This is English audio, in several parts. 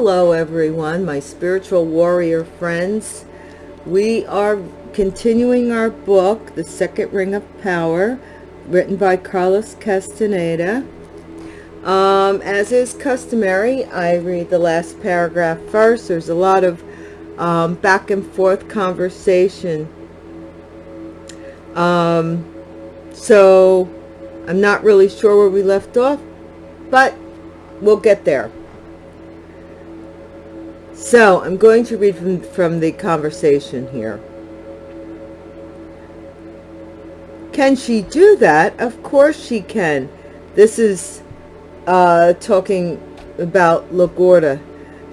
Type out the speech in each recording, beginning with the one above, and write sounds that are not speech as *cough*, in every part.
Hello everyone, my spiritual warrior friends. We are continuing our book, The Second Ring of Power, written by Carlos Castaneda. Um, as is customary, I read the last paragraph first. There's a lot of um, back and forth conversation. Um, so I'm not really sure where we left off, but we'll get there. So I'm going to read from, from the conversation here. Can she do that? Of course she can. This is uh, talking about La Gorda.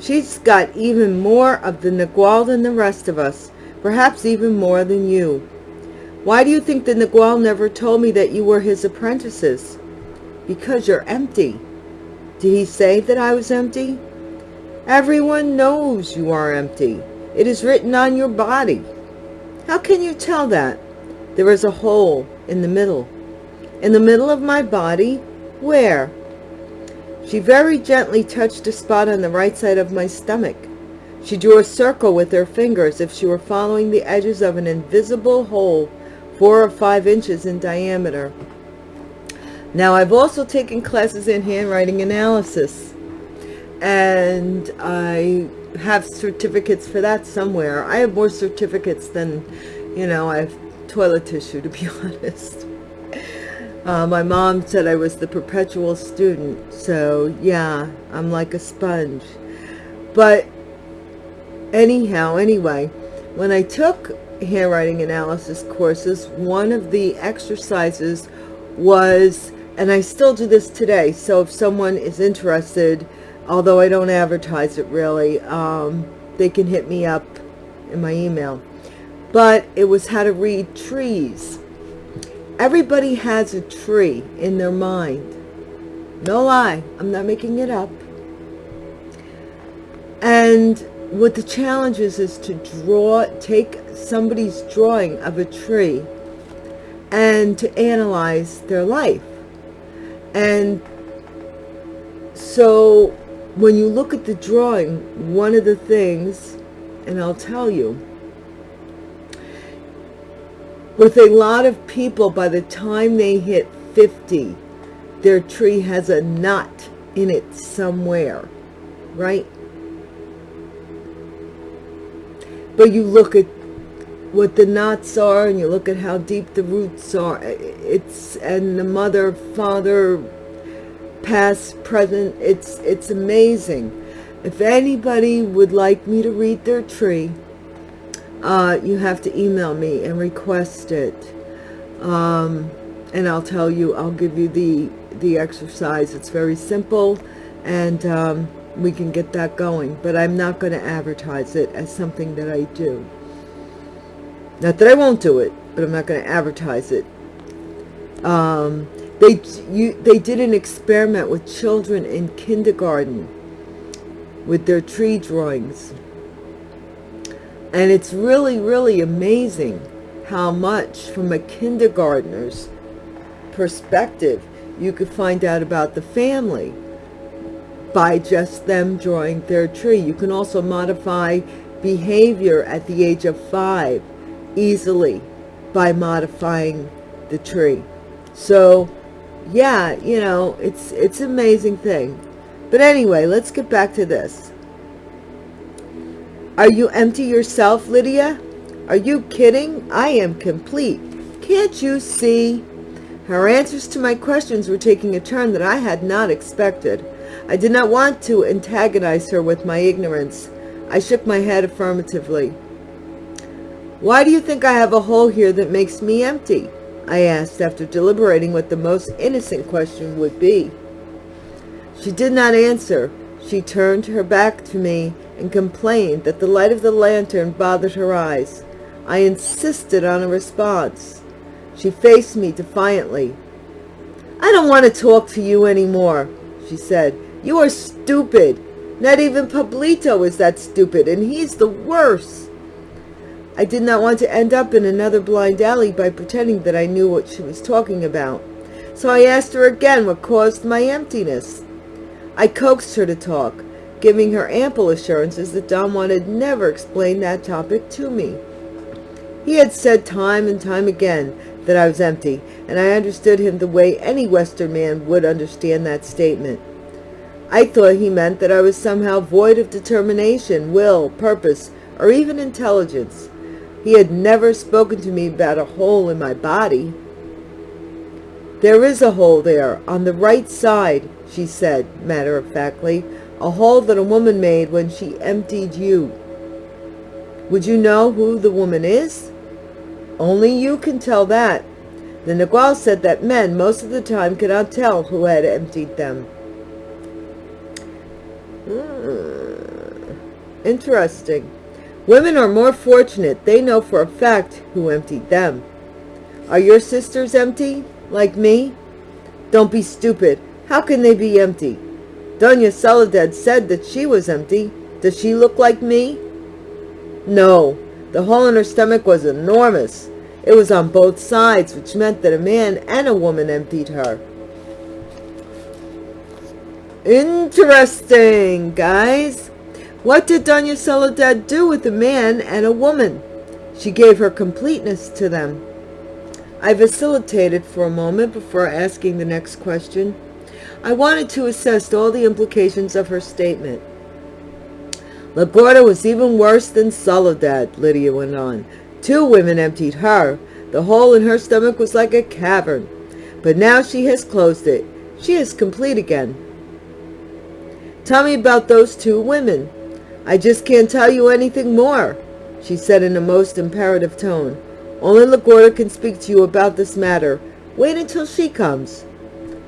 She's got even more of the Nagual than the rest of us, perhaps even more than you. Why do you think the Nagual never told me that you were his apprentices? Because you're empty. Did he say that I was empty? Everyone knows you are empty. It is written on your body. How can you tell that? There is a hole in the middle. In the middle of my body? Where? She very gently touched a spot on the right side of my stomach. She drew a circle with her fingers if she were following the edges of an invisible hole four or five inches in diameter. Now, I've also taken classes in handwriting analysis, and I have certificates for that somewhere. I have more certificates than, you know, I have toilet tissue, to be *laughs* honest. Uh, my mom said I was the perpetual student, so yeah, I'm like a sponge. But anyhow, anyway, when I took handwriting analysis courses, one of the exercises was, and I still do this today, so if someone is interested, although I don't advertise it really, um, they can hit me up in my email. But it was how to read trees Everybody has a tree in their mind. No lie, I'm not making it up. And what the challenge is, is to draw, take somebody's drawing of a tree and to analyze their life. And so when you look at the drawing, one of the things, and I'll tell you, with a lot of people, by the time they hit 50, their tree has a knot in it somewhere, right? But you look at what the knots are and you look at how deep the roots are. It's, and the mother, father, past, present, it's, it's amazing. If anybody would like me to read their tree, uh, you have to email me and request it. Um, and I'll tell you, I'll give you the, the exercise. It's very simple and um, we can get that going. But I'm not going to advertise it as something that I do. Not that I won't do it, but I'm not going to advertise it. Um, they, you, they did an experiment with children in kindergarten with their tree drawings and it's really, really amazing how much from a kindergartner's perspective you could find out about the family by just them drawing their tree. You can also modify behavior at the age of five easily by modifying the tree. So yeah, you know, it's, it's an amazing thing. But anyway, let's get back to this. Are you empty yourself, Lydia? Are you kidding? I am complete. Can't you see? Her answers to my questions were taking a turn that I had not expected. I did not want to antagonize her with my ignorance. I shook my head affirmatively. Why do you think I have a hole here that makes me empty? I asked after deliberating what the most innocent question would be. She did not answer. She turned her back to me and complained that the light of the lantern bothered her eyes. I insisted on a response. She faced me defiantly. I don't want to talk to you anymore, she said. You are stupid. Not even Pablito is that stupid, and he's the worst. I did not want to end up in another blind alley by pretending that I knew what she was talking about. So I asked her again what caused my emptiness. I coaxed her to talk giving her ample assurances that Don had never explained that topic to me. He had said time and time again that I was empty, and I understood him the way any Western man would understand that statement. I thought he meant that I was somehow void of determination, will, purpose, or even intelligence. He had never spoken to me about a hole in my body. There is a hole there, on the right side, she said, matter-of-factly, a hole that a woman made when she emptied you. Would you know who the woman is? Only you can tell that. The Nagual said that men most of the time cannot tell who had emptied them. Hmm. Interesting. Women are more fortunate. They know for a fact who emptied them. Are your sisters empty, like me? Don't be stupid. How can they be empty? Doña Soledad said that she was empty. Does she look like me? No, the hole in her stomach was enormous. It was on both sides, which meant that a man and a woman emptied her. Interesting, guys. What did Doña Soledad do with a man and a woman? She gave her completeness to them. I vacillated for a moment before asking the next question. I wanted to assess all the implications of her statement. La Gorda was even worse than Soledad, Lydia went on. Two women emptied her. The hole in her stomach was like a cavern. But now she has closed it. She is complete again. Tell me about those two women. I just can't tell you anything more, she said in a most imperative tone. Only La Gorda can speak to you about this matter. Wait until she comes.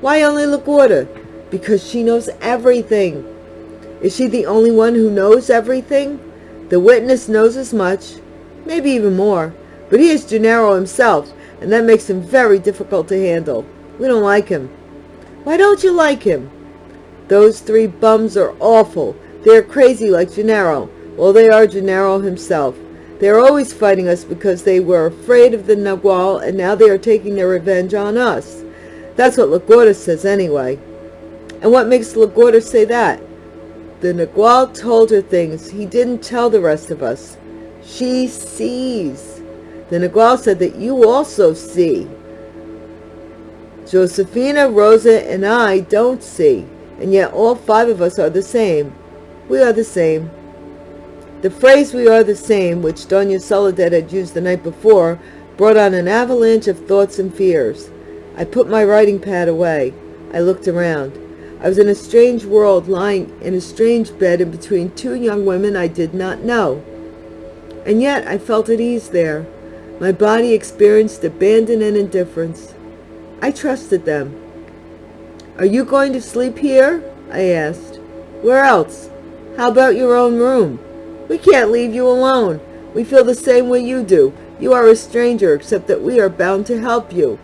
Why only La Gorda? Because she knows everything. Is she the only one who knows everything? The witness knows as much, maybe even more, but he is Genaro himself, and that makes him very difficult to handle. We don't like him. Why don't you like him? Those three bums are awful. They are crazy like Genaro. Well, they are Genaro himself. They are always fighting us because they were afraid of the Nagual, and now they are taking their revenge on us. That's what La Gorda says anyway. And what makes La Gorda say that? The Nagual told her things he didn't tell the rest of us. She sees. The Nagual said that you also see. Josefina, Rosa, and I don't see, and yet all five of us are the same. We are the same. The phrase we are the same, which Doña Soledad had used the night before, brought on an avalanche of thoughts and fears. I put my writing pad away. I looked around. I was in a strange world, lying in a strange bed in between two young women I did not know. And yet I felt at ease there. My body experienced abandon and indifference. I trusted them. Are you going to sleep here? I asked. Where else? How about your own room? We can't leave you alone. We feel the same way you do. You are a stranger, except that we are bound to help you.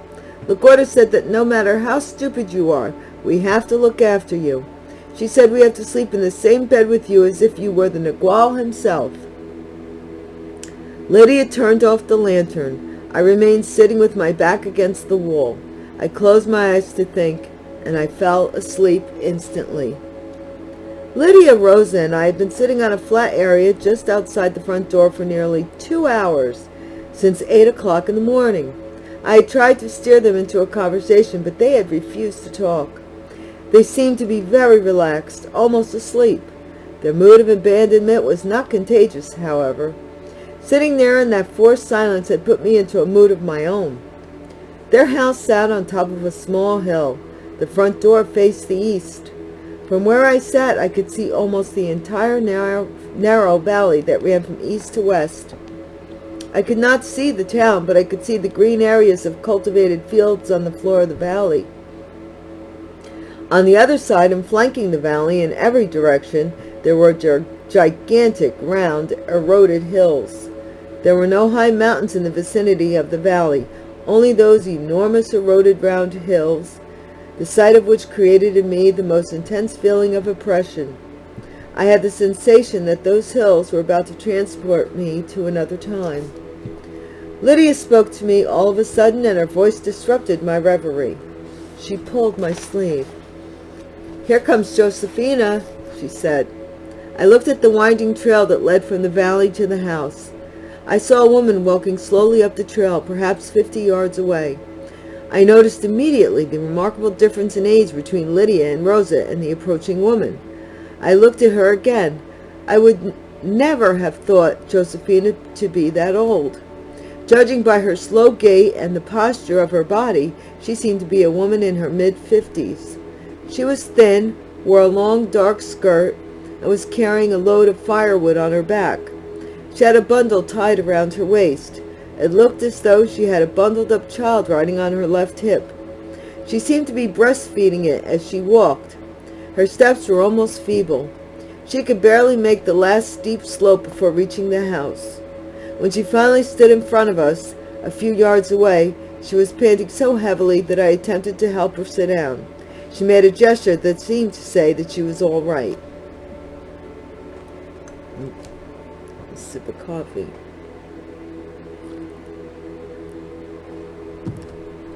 La Gorda said that no matter how stupid you are, we have to look after you. She said we have to sleep in the same bed with you as if you were the Nagual himself. Lydia turned off the lantern. I remained sitting with my back against the wall. I closed my eyes to think, and I fell asleep instantly. Lydia, Rosa, and I had been sitting on a flat area just outside the front door for nearly two hours, since eight o'clock in the morning. I had tried to steer them into a conversation, but they had refused to talk. They seemed to be very relaxed, almost asleep. Their mood of abandonment was not contagious, however. Sitting there in that forced silence had put me into a mood of my own. Their house sat on top of a small hill. The front door faced the east. From where I sat, I could see almost the entire narrow, narrow valley that ran from east to west. I could not see the town, but I could see the green areas of cultivated fields on the floor of the valley. On the other side and flanking the valley in every direction, there were gigantic, round, eroded hills. There were no high mountains in the vicinity of the valley, only those enormous eroded round hills, the sight of which created in me the most intense feeling of oppression. I had the sensation that those hills were about to transport me to another time. Lydia spoke to me all of a sudden, and her voice disrupted my reverie. She pulled my sleeve. Here comes Josefina, she said. I looked at the winding trail that led from the valley to the house. I saw a woman walking slowly up the trail, perhaps fifty yards away. I noticed immediately the remarkable difference in age between Lydia and Rosa and the approaching woman. I looked at her again. I would never have thought Josefina to be that old. Judging by her slow gait and the posture of her body, she seemed to be a woman in her mid-fifties. She was thin, wore a long dark skirt, and was carrying a load of firewood on her back. She had a bundle tied around her waist. It looked as though she had a bundled-up child riding on her left hip. She seemed to be breastfeeding it as she walked. Her steps were almost feeble. She could barely make the last steep slope before reaching the house. When she finally stood in front of us, a few yards away, she was panting so heavily that I attempted to help her sit down. She made a gesture that seemed to say that she was all right. A sip of coffee.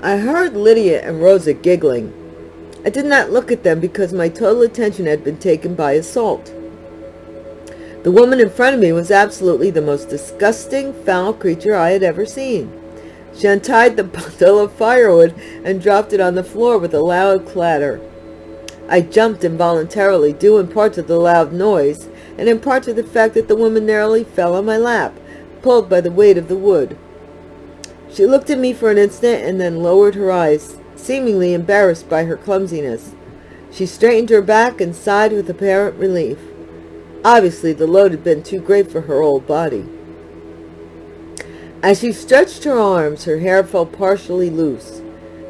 I heard Lydia and Rosa giggling. I did not look at them because my total attention had been taken by assault. The woman in front of me was absolutely the most disgusting, foul creature I had ever seen. She untied the *laughs* bundle of firewood and dropped it on the floor with a loud clatter. I jumped involuntarily, due in part to the loud noise, and in part to the fact that the woman narrowly fell on my lap, pulled by the weight of the wood. She looked at me for an instant and then lowered her eyes, seemingly embarrassed by her clumsiness. She straightened her back and sighed with apparent relief. Obviously, the load had been too great for her old body. As she stretched her arms, her hair fell partially loose.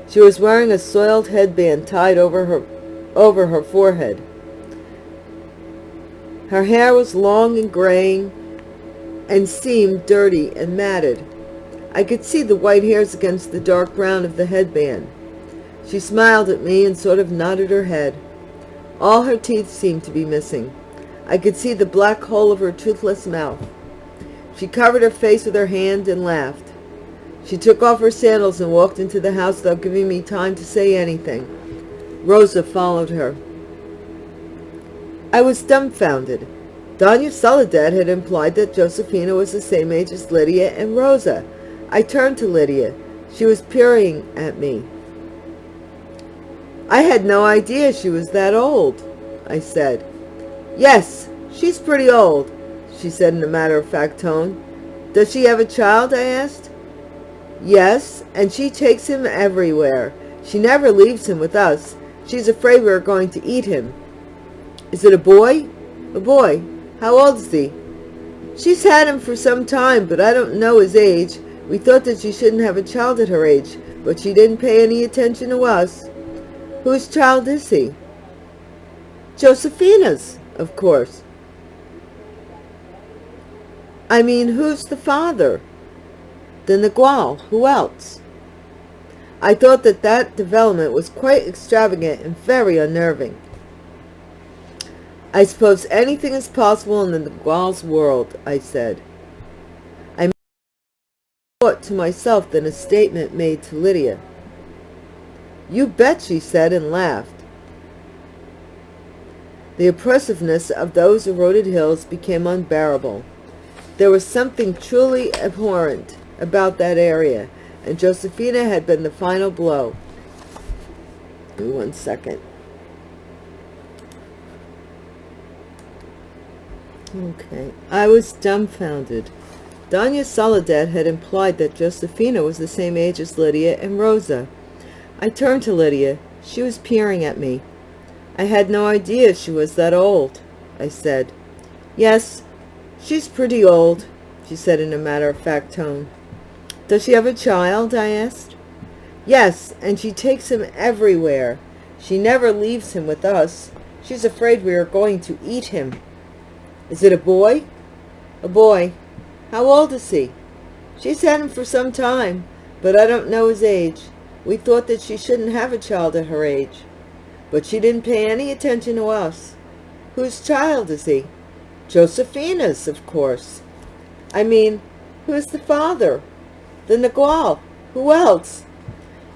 She was wearing a soiled headband tied over her, over her forehead. Her hair was long and graying and seemed dirty and matted. I could see the white hairs against the dark brown of the headband. She smiled at me and sort of nodded her head. All her teeth seemed to be missing. I could see the black hole of her toothless mouth. She covered her face with her hand and laughed. She took off her sandals and walked into the house without giving me time to say anything. Rosa followed her. I was dumbfounded. Doña Soledad had implied that Josefina was the same age as Lydia and Rosa. I turned to Lydia. She was peering at me. I had no idea she was that old, I said. Yes, she's pretty old, she said in a matter-of-fact tone. Does she have a child, I asked. Yes, and she takes him everywhere. She never leaves him with us. She's afraid we are going to eat him. Is it a boy? A boy. How old is he? She's had him for some time, but I don't know his age. We thought that she shouldn't have a child at her age, but she didn't pay any attention to us. Whose child is he? Josefina's of course. I mean, who's the father? The Nagual. Who else? I thought that that development was quite extravagant and very unnerving. I suppose anything is possible in the Nagual's world, I said. To myself than a statement made to Lydia. You bet, she said, and laughed. The oppressiveness of those eroded hills became unbearable. There was something truly abhorrent about that area, and Josefina had been the final blow. one second. Okay. I was dumbfounded. Doña Soledad had implied that Josefina was the same age as Lydia and Rosa. I turned to Lydia. She was peering at me. I had no idea she was that old, I said. Yes, she's pretty old, she said in a matter-of-fact tone. Does she have a child, I asked. Yes, and she takes him everywhere. She never leaves him with us. She's afraid we are going to eat him. Is it a boy? A boy. How old is he? She's had him for some time, but I don't know his age. We thought that she shouldn't have a child at her age. But she didn't pay any attention to us. Whose child is he? Josefina's, of course. I mean, who's the father? The Nagual. Who else?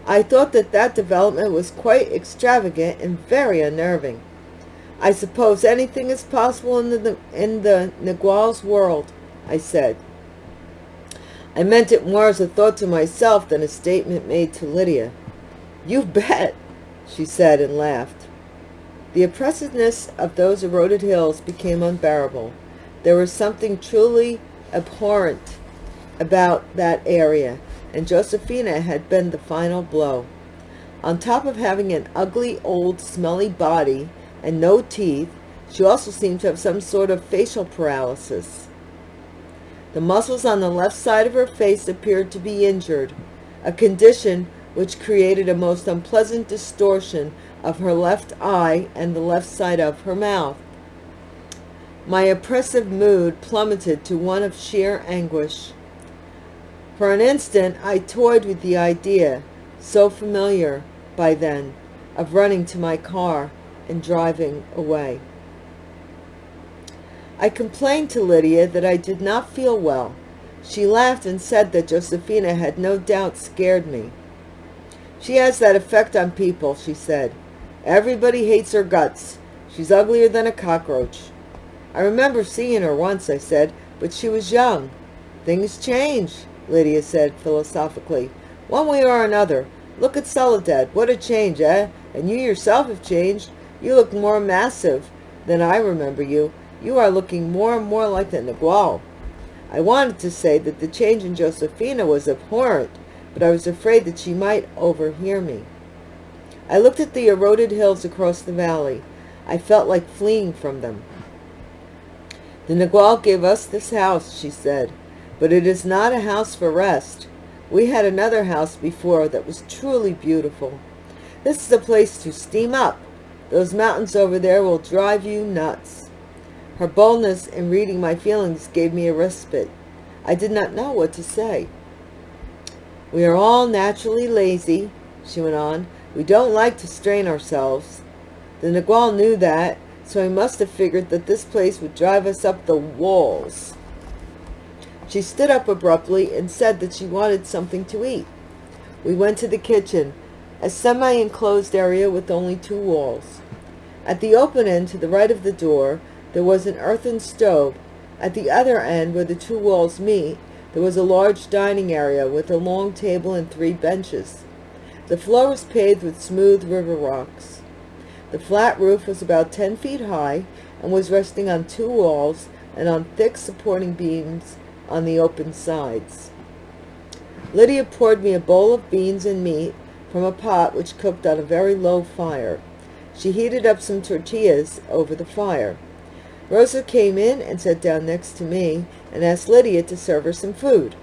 I thought that that development was quite extravagant and very unnerving. I suppose anything is possible in the, in the Nagual's world, I said. I meant it more as a thought to myself than a statement made to Lydia. You bet, she said and laughed. The oppressiveness of those eroded hills became unbearable. There was something truly abhorrent about that area, and Josefina had been the final blow. On top of having an ugly, old, smelly body and no teeth, she also seemed to have some sort of facial paralysis. The muscles on the left side of her face appeared to be injured, a condition which created a most unpleasant distortion of her left eye and the left side of her mouth. My oppressive mood plummeted to one of sheer anguish. For an instant I toyed with the idea, so familiar by then, of running to my car and driving away. I complained to Lydia that I did not feel well. She laughed and said that Josefina had no doubt scared me. She has that effect on people, she said. Everybody hates her guts. She's uglier than a cockroach. I remember seeing her once, I said, but she was young. Things change, Lydia said philosophically. One way or another. Look at Soledad. What a change, eh? And you yourself have changed. You look more massive than I remember you. You are looking more and more like the Nagual. I wanted to say that the change in Josefina was abhorrent, but I was afraid that she might overhear me. I looked at the eroded hills across the valley. I felt like fleeing from them. The Nagual gave us this house, she said, but it is not a house for rest. We had another house before that was truly beautiful. This is a place to steam up. Those mountains over there will drive you nuts. Her boldness in reading my feelings gave me a respite. I did not know what to say. We are all naturally lazy, she went on. We don't like to strain ourselves. The Nagual knew that, so he must have figured that this place would drive us up the walls. She stood up abruptly and said that she wanted something to eat. We went to the kitchen, a semi-enclosed area with only two walls. At the open end to the right of the door there was an earthen stove. At the other end, where the two walls meet, there was a large dining area with a long table and three benches. The floor was paved with smooth river rocks. The flat roof was about ten feet high and was resting on two walls and on thick supporting beams on the open sides. Lydia poured me a bowl of beans and meat from a pot which cooked on a very low fire. She heated up some tortillas over the fire. Rosa came in and sat down next to me and asked Lydia to serve her some food.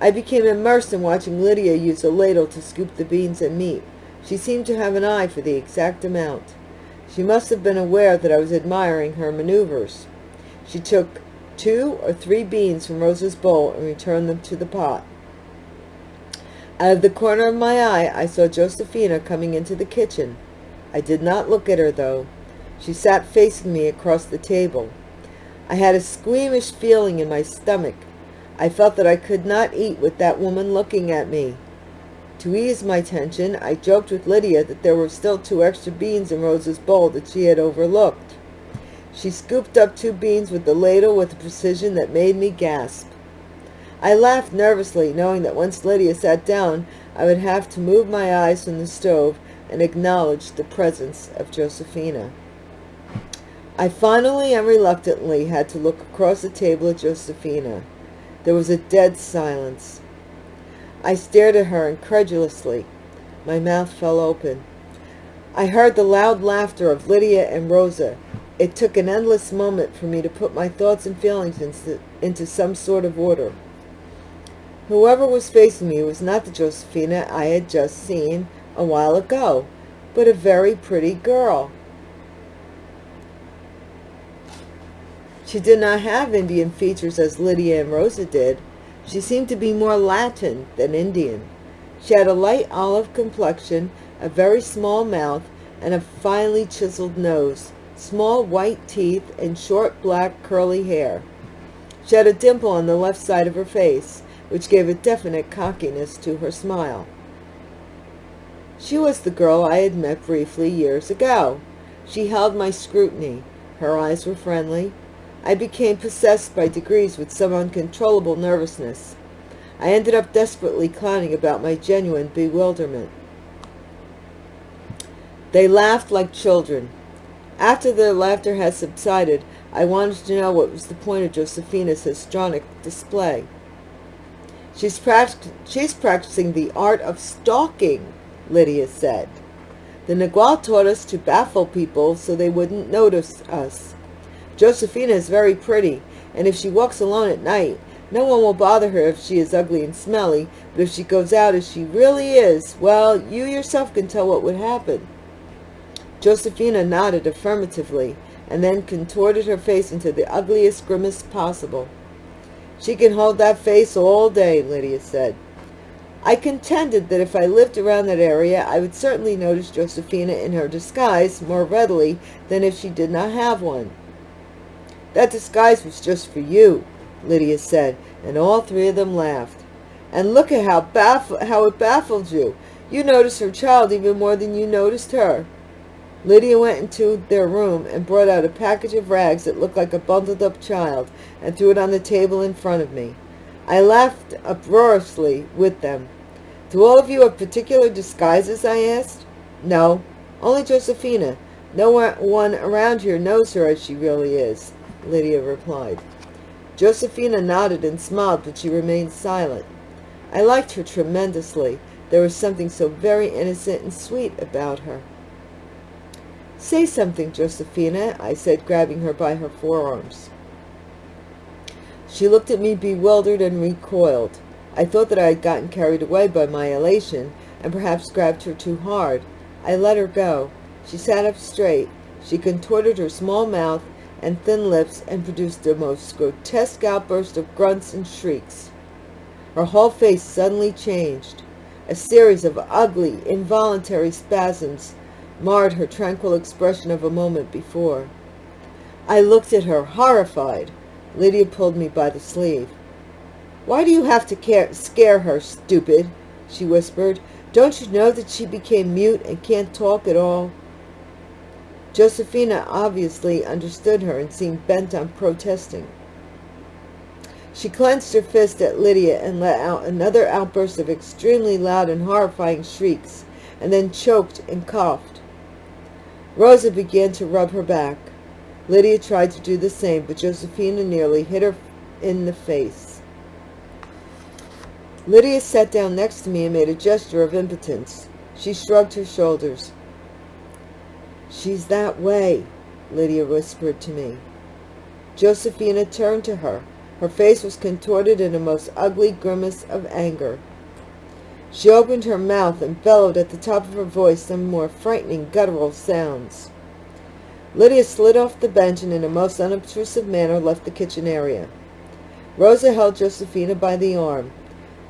I became immersed in watching Lydia use a ladle to scoop the beans and meat. She seemed to have an eye for the exact amount. She must have been aware that I was admiring her maneuvers. She took two or three beans from Rosa's bowl and returned them to the pot. Out of the corner of my eye, I saw Josefina coming into the kitchen. I did not look at her, though. She sat facing me across the table. I had a squeamish feeling in my stomach. I felt that I could not eat with that woman looking at me. To ease my tension, I joked with Lydia that there were still two extra beans in Rosa's bowl that she had overlooked. She scooped up two beans with the ladle with a precision that made me gasp. I laughed nervously, knowing that once Lydia sat down, I would have to move my eyes from the stove and acknowledge the presence of Josefina. I finally and reluctantly had to look across the table at Josefina. There was a dead silence. I stared at her incredulously. My mouth fell open. I heard the loud laughter of Lydia and Rosa. It took an endless moment for me to put my thoughts and feelings into, into some sort of order. Whoever was facing me was not the Josefina I had just seen a while ago, but a very pretty girl. She did not have Indian features as Lydia and Rosa did. She seemed to be more Latin than Indian. She had a light olive complexion, a very small mouth, and a finely chiseled nose, small white teeth, and short black curly hair. She had a dimple on the left side of her face, which gave a definite cockiness to her smile. She was the girl I had met briefly years ago. She held my scrutiny. Her eyes were friendly. I became possessed by degrees with some uncontrollable nervousness. I ended up desperately clowning about my genuine bewilderment. They laughed like children. After their laughter had subsided, I wanted to know what was the point of Josefina's histrionic display. She's, practic she's practicing the art of stalking, Lydia said. The Nagual taught us to baffle people so they wouldn't notice us. Josefina is very pretty, and if she walks alone at night, no one will bother her if she is ugly and smelly, but if she goes out as she really is, well, you yourself can tell what would happen. Josefina nodded affirmatively, and then contorted her face into the ugliest grimace possible. She can hold that face all day, Lydia said. I contended that if I lived around that area, I would certainly notice Josefina in her disguise more readily than if she did not have one. That disguise was just for you, Lydia said, and all three of them laughed. And look at how, baff- how it baffled you. You noticed her child even more than you noticed her. Lydia went into their room and brought out a package of rags that looked like a bundled-up child and threw it on the table in front of me. I laughed uproariously with them. Do all of you have particular disguises, I asked. No, only Josefina. No one around here knows her as she really is, Lydia replied. Josefina nodded and smiled, but she remained silent. I liked her tremendously. There was something so very innocent and sweet about her. Say something, Josefina, I said, grabbing her by her forearms. She looked at me bewildered and recoiled. I thought that I had gotten carried away by my elation and perhaps grabbed her too hard. I let her go. She sat up straight. She contorted her small mouth and thin lips and produced the most grotesque outburst of grunts and shrieks. Her whole face suddenly changed. A series of ugly, involuntary spasms marred her tranquil expression of a moment before. I looked at her, horrified. Lydia pulled me by the sleeve. Why do you have to care, scare her, stupid? she whispered. Don't you know that she became mute and can't talk at all? Josefina obviously understood her and seemed bent on protesting. She clenched her fist at Lydia and let out another outburst of extremely loud and horrifying shrieks, and then choked and coughed. Rosa began to rub her back. Lydia tried to do the same, but Josefina nearly hit her in the face. Lydia sat down next to me and made a gesture of impotence. She shrugged her shoulders. She's that way, Lydia whispered to me. Josefina turned to her. Her face was contorted in a most ugly grimace of anger. She opened her mouth and bellowed at the top of her voice some more frightening guttural sounds. Lydia slid off the bench and in a most unobtrusive manner left the kitchen area. Rosa held Josefina by the arm.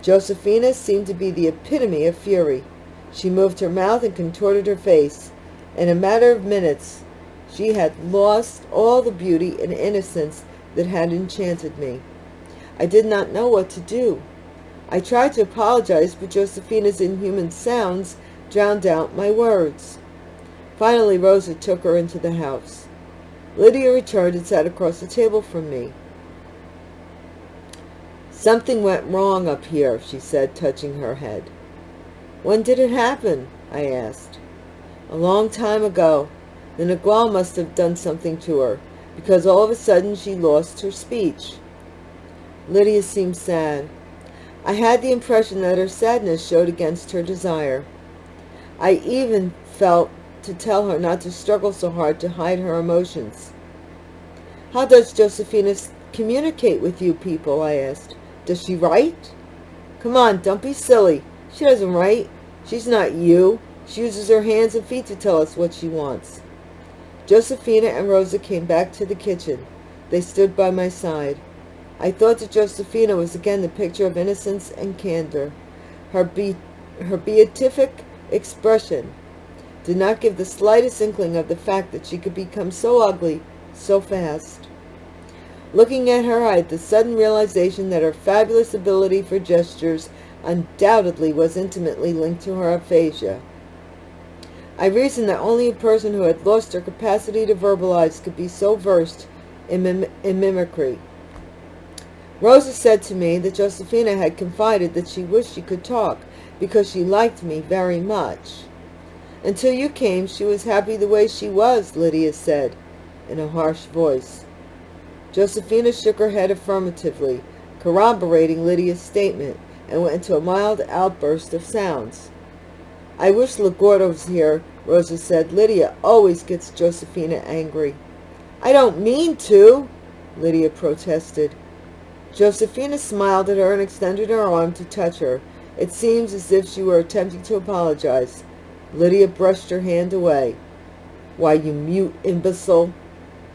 Josefina seemed to be the epitome of fury. She moved her mouth and contorted her face. In a matter of minutes, she had lost all the beauty and innocence that had enchanted me. I did not know what to do. I tried to apologize, but Josefina's inhuman sounds drowned out my words. Finally, Rosa took her into the house. Lydia returned and sat across the table from me. Something went wrong up here, she said, touching her head. When did it happen? I asked. A long time ago. The Nagual must have done something to her, because all of a sudden she lost her speech. Lydia seemed sad. I had the impression that her sadness showed against her desire. I even felt to tell her not to struggle so hard to hide her emotions. How does Josefina communicate with you people, I asked. Does she write? Come on, don't be silly. She doesn't write. She's not you. She uses her hands and feet to tell us what she wants. Josefina and Rosa came back to the kitchen. They stood by my side. I thought that Josefina was again the picture of innocence and candor. Her, be her beatific expression did not give the slightest inkling of the fact that she could become so ugly so fast. Looking at her, I had the sudden realization that her fabulous ability for gestures undoubtedly was intimately linked to her aphasia. I reasoned that only a person who had lost her capacity to verbalize could be so versed in, mim in mimicry. Rosa said to me that Josefina had confided that she wished she could talk because she liked me very much. Until you came, she was happy the way she was, Lydia said in a harsh voice. Josefina shook her head affirmatively, corroborating Lydia's statement, and went into a mild outburst of sounds. I wish La Gorda was here, Rosa said. Lydia always gets Josefina angry. I don't mean to, Lydia protested. Josefina smiled at her and extended her arm to touch her. It seems as if she were attempting to apologize. Lydia brushed her hand away. Why, you mute imbecile,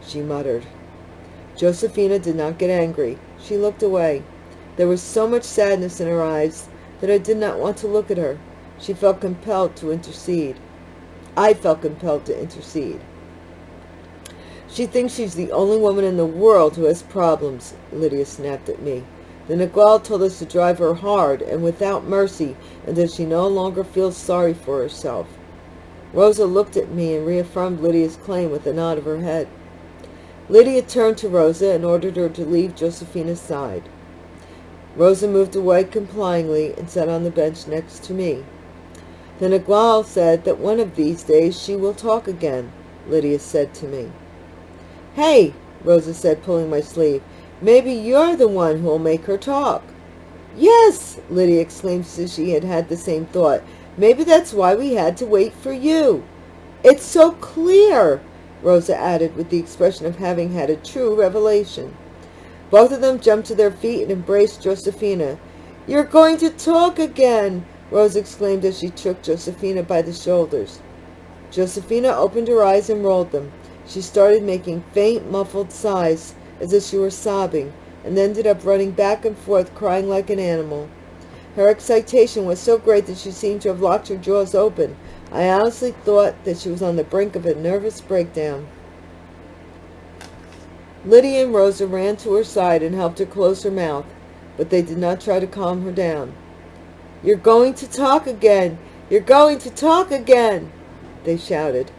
she muttered. Josefina did not get angry. She looked away. There was so much sadness in her eyes that I did not want to look at her. She felt compelled to intercede. I felt compelled to intercede. She thinks she's the only woman in the world who has problems, Lydia snapped at me. The Nagual told us to drive her hard and without mercy until she no longer feels sorry for herself. Rosa looked at me and reaffirmed Lydia's claim with a nod of her head. Lydia turned to Rosa and ordered her to leave Josefina's side. Rosa moved away complyingly and sat on the bench next to me. The Nagual said that one of these days she will talk again, Lydia said to me. Hey, Rosa said, pulling my sleeve, maybe you're the one who'll make her talk. Yes, Lydia exclaimed as she had had the same thought. Maybe that's why we had to wait for you. It's so clear. Rosa added with the expression of having had a true revelation. Both of them jumped to their feet and embraced Josefina. You're going to talk again, Rosa exclaimed as she took Josefina by the shoulders. Josefina opened her eyes and rolled them. She started making faint, muffled sighs as if she were sobbing, and ended up running back and forth crying like an animal. Her excitation was so great that she seemed to have locked her jaws open, I honestly thought that she was on the brink of a nervous breakdown. Lydia and Rosa ran to her side and helped her close her mouth, but they did not try to calm her down. You're going to talk again! You're going to talk again! They shouted.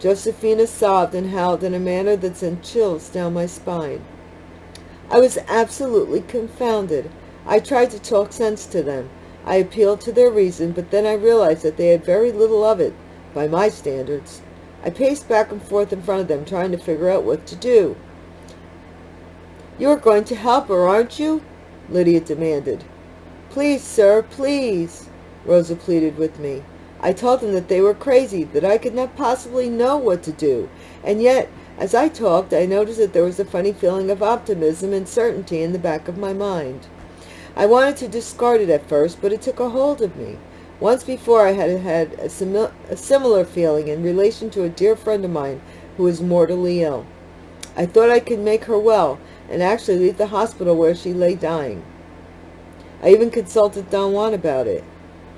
Josefina sobbed and howled in a manner that sent chills down my spine. I was absolutely confounded. I tried to talk sense to them, I appealed to their reason, but then I realized that they had very little of it, by my standards. I paced back and forth in front of them, trying to figure out what to do. You're going to help her, aren't you? Lydia demanded. Please, sir, please, Rosa pleaded with me. I told them that they were crazy, that I could not possibly know what to do. And yet, as I talked, I noticed that there was a funny feeling of optimism and certainty in the back of my mind. I wanted to discard it at first, but it took a hold of me. Once before I had had a, a similar feeling in relation to a dear friend of mine who was mortally ill. I thought I could make her well and actually leave the hospital where she lay dying. I even consulted Don Juan about it.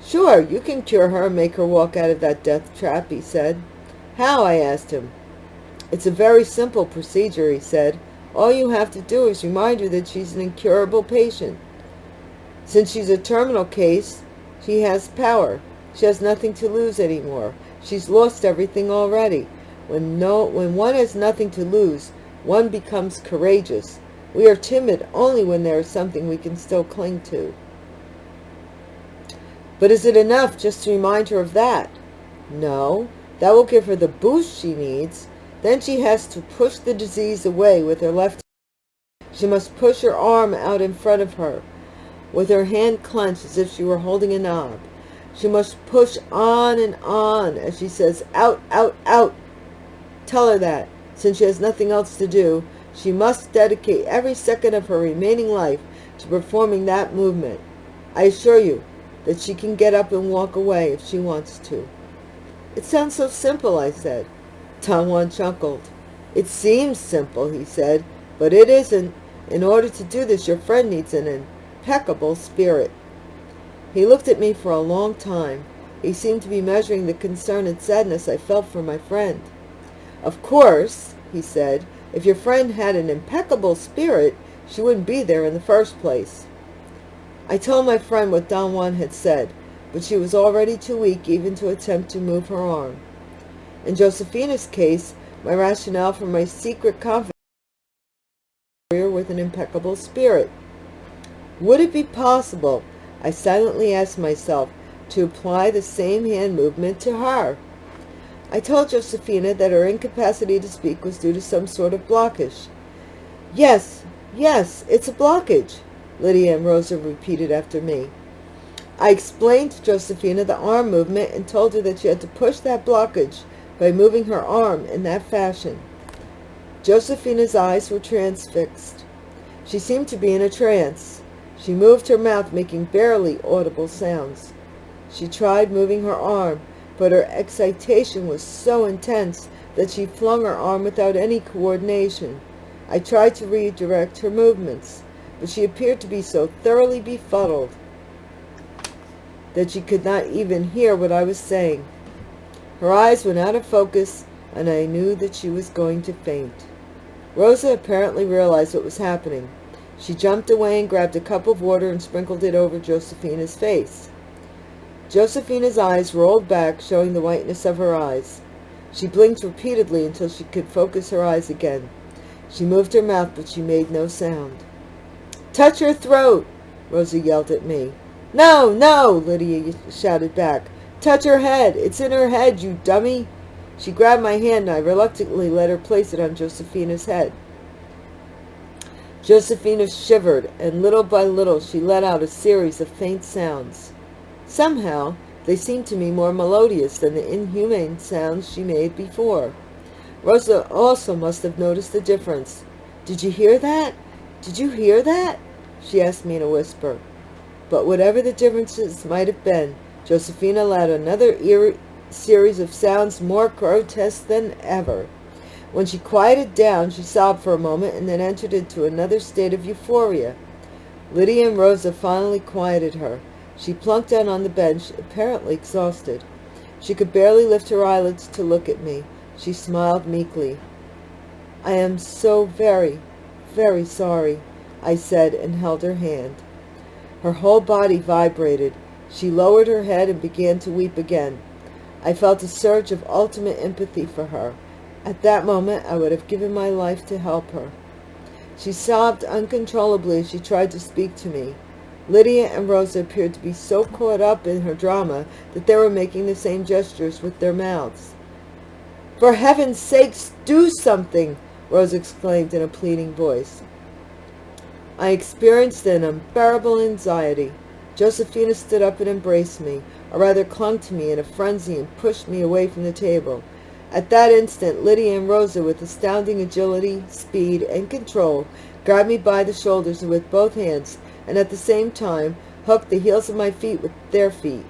Sure, you can cure her and make her walk out of that death trap, he said. How, I asked him. It's a very simple procedure, he said. All you have to do is remind her that she's an incurable patient. Since she's a terminal case, she has power. She has nothing to lose anymore. She's lost everything already. When, no, when one has nothing to lose, one becomes courageous. We are timid only when there is something we can still cling to. But is it enough just to remind her of that? No, that will give her the boost she needs. Then she has to push the disease away with her left hand. She must push her arm out in front of her with her hand clenched as if she were holding a knob. She must push on and on as she says, out, out, out. Tell her that, since she has nothing else to do, she must dedicate every second of her remaining life to performing that movement. I assure you that she can get up and walk away if she wants to. It sounds so simple, I said. Don Juan chuckled. It seems simple, he said, but it isn't. In order to do this, your friend needs an impeccable spirit. He looked at me for a long time. He seemed to be measuring the concern and sadness I felt for my friend. Of course, he said, if your friend had an impeccable spirit, she wouldn't be there in the first place. I told my friend what Don Juan had said, but she was already too weak even to attempt to move her arm. In Josefina's case, my rationale for my secret confidence with an impeccable spirit. Would it be possible, I silently asked myself, to apply the same hand movement to her? I told Josefina that her incapacity to speak was due to some sort of blockage. Yes, yes, it's a blockage, Lydia and Rosa repeated after me. I explained to Josefina the arm movement and told her that she had to push that blockage by moving her arm in that fashion. Josefina's eyes were transfixed. She seemed to be in a trance. She moved her mouth, making barely audible sounds. She tried moving her arm, but her excitation was so intense that she flung her arm without any coordination. I tried to redirect her movements, but she appeared to be so thoroughly befuddled that she could not even hear what I was saying. Her eyes went out of focus, and I knew that she was going to faint. Rosa apparently realized what was happening. She jumped away and grabbed a cup of water and sprinkled it over Josefina's face. Josefina's eyes rolled back, showing the whiteness of her eyes. She blinked repeatedly until she could focus her eyes again. She moved her mouth, but she made no sound. Touch her throat, Rosa yelled at me. No, no, Lydia shouted back. Touch her head. It's in her head, you dummy. She grabbed my hand and I reluctantly let her place it on Josefina's head. Josefina shivered, and little by little she let out a series of faint sounds. Somehow, they seemed to me more melodious than the inhumane sounds she made before. Rosa also must have noticed the difference. Did you hear that? Did you hear that? She asked me in a whisper. But whatever the differences might have been, Josefina let another series of sounds more grotesque than ever. When she quieted down, she sobbed for a moment and then entered into another state of euphoria. Lydia and Rosa finally quieted her. She plunked down on the bench, apparently exhausted. She could barely lift her eyelids to look at me. She smiled meekly. I am so very, very sorry, I said and held her hand. Her whole body vibrated. She lowered her head and began to weep again. I felt a surge of ultimate empathy for her. At that moment, I would have given my life to help her. She sobbed uncontrollably as she tried to speak to me. Lydia and Rosa appeared to be so caught up in her drama that they were making the same gestures with their mouths. For heaven's sakes, do something, Rosa exclaimed in a pleading voice. I experienced an unbearable anxiety. Josefina stood up and embraced me, or rather clung to me in a frenzy and pushed me away from the table. At that instant, Lydia and Rosa, with astounding agility, speed, and control, grabbed me by the shoulders and with both hands, and at the same time hooked the heels of my feet with their feet.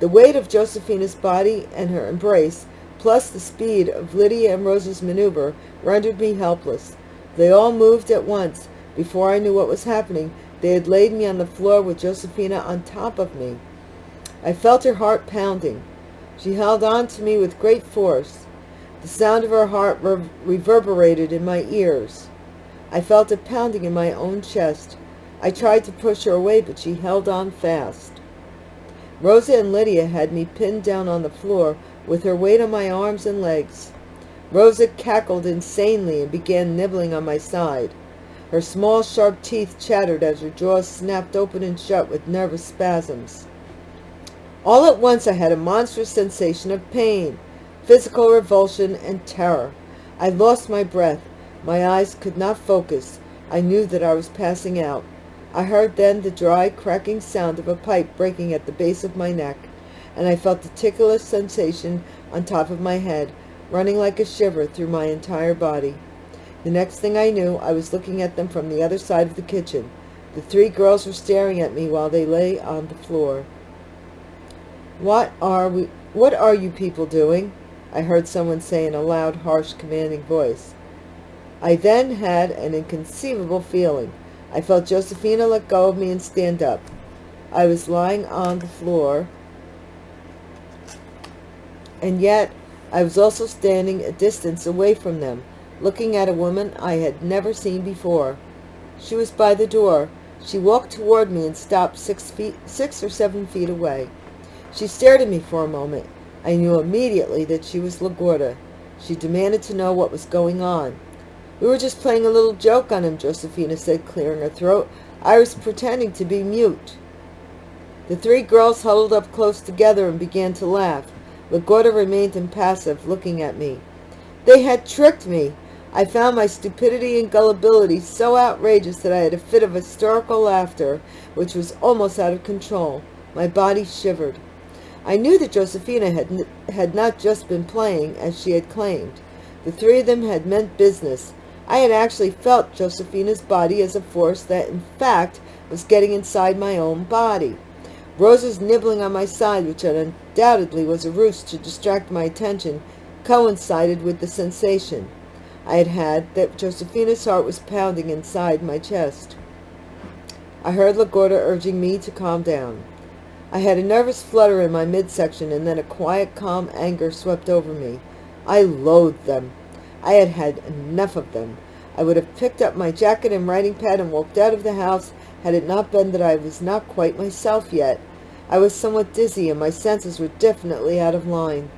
The weight of Josefina's body and her embrace, plus the speed of Lydia and Rosa's maneuver, rendered me helpless. They all moved at once, before I knew what was happening, they had laid me on the floor with Josefina on top of me. I felt her heart pounding. She held on to me with great force. The sound of her heart re reverberated in my ears. I felt it pounding in my own chest. I tried to push her away, but she held on fast. Rosa and Lydia had me pinned down on the floor with her weight on my arms and legs. Rosa cackled insanely and began nibbling on my side. Her small, sharp teeth chattered as her jaws snapped open and shut with nervous spasms. All at once I had a monstrous sensation of pain, physical revulsion, and terror. I lost my breath. My eyes could not focus. I knew that I was passing out. I heard then the dry, cracking sound of a pipe breaking at the base of my neck, and I felt the ticklish sensation on top of my head, running like a shiver through my entire body. The next thing I knew, I was looking at them from the other side of the kitchen. The three girls were staring at me while they lay on the floor. What are we, what are you people doing? I heard someone say in a loud, harsh, commanding voice. I then had an inconceivable feeling. I felt Josefina let go of me and stand up. I was lying on the floor, and yet I was also standing a distance away from them looking at a woman I had never seen before. She was by the door. She walked toward me and stopped six feet, six or seven feet away. She stared at me for a moment. I knew immediately that she was La Gorda. She demanded to know what was going on. We were just playing a little joke on him, Josefina said, clearing her throat. I was pretending to be mute. The three girls huddled up close together and began to laugh. La Gorda remained impassive, looking at me. They had tricked me. I found my stupidity and gullibility so outrageous that I had a fit of hysterical laughter, which was almost out of control. My body shivered. I knew that Josefina had, had not just been playing, as she had claimed. The three of them had meant business. I had actually felt Josefina's body as a force that, in fact, was getting inside my own body. Rosa's nibbling on my side, which undoubtedly was a ruse to distract my attention, coincided with the sensation I had had that Josefina's heart was pounding inside my chest. I heard La Gorda urging me to calm down. I had a nervous flutter in my midsection, and then a quiet, calm anger swept over me. I loathed them. I had had enough of them. I would have picked up my jacket and writing pad and walked out of the house had it not been that I was not quite myself yet. I was somewhat dizzy, and my senses were definitely out of line.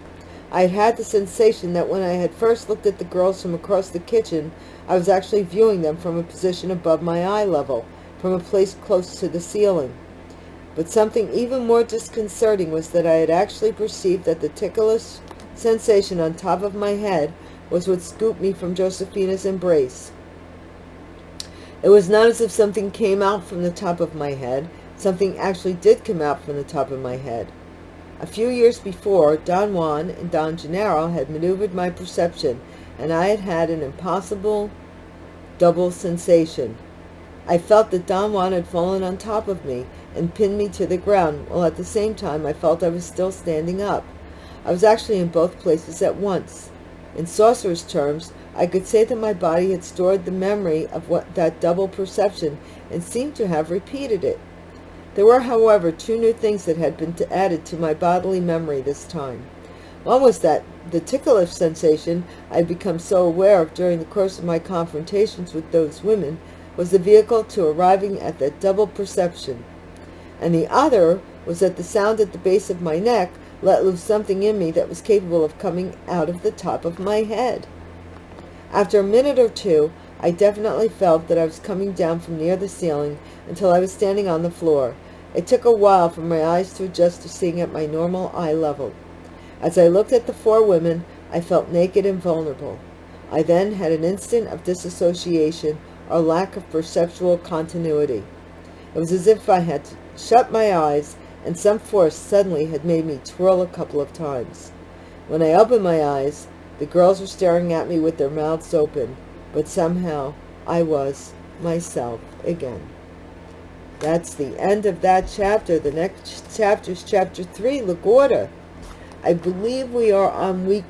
I had had the sensation that when I had first looked at the girls from across the kitchen, I was actually viewing them from a position above my eye level, from a place close to the ceiling. But something even more disconcerting was that I had actually perceived that the ticklish sensation on top of my head was what scooped me from Josefina's embrace. It was not as if something came out from the top of my head. Something actually did come out from the top of my head. A few years before, Don Juan and Don Genaro had maneuvered my perception, and I had had an impossible double sensation. I felt that Don Juan had fallen on top of me, and pinned me to the ground, while at the same time I felt I was still standing up. I was actually in both places at once. In sorcerer's terms, I could say that my body had stored the memory of what that double perception and seemed to have repeated it. There were, however, two new things that had been added to my bodily memory this time. One was that the ticklish sensation I had become so aware of during the course of my confrontations with those women was the vehicle to arriving at that double perception and the other was that the sound at the base of my neck let loose something in me that was capable of coming out of the top of my head. After a minute or two, I definitely felt that I was coming down from near the ceiling until I was standing on the floor. It took a while for my eyes to adjust to seeing at my normal eye level. As I looked at the four women, I felt naked and vulnerable. I then had an instant of disassociation or lack of perceptual continuity. It was as if I had shut my eyes, and some force suddenly had made me twirl a couple of times. When I opened my eyes, the girls were staring at me with their mouths open, but somehow I was myself again. That's the end of that chapter. The next chapter is chapter 3, La Gorda. I believe we are on week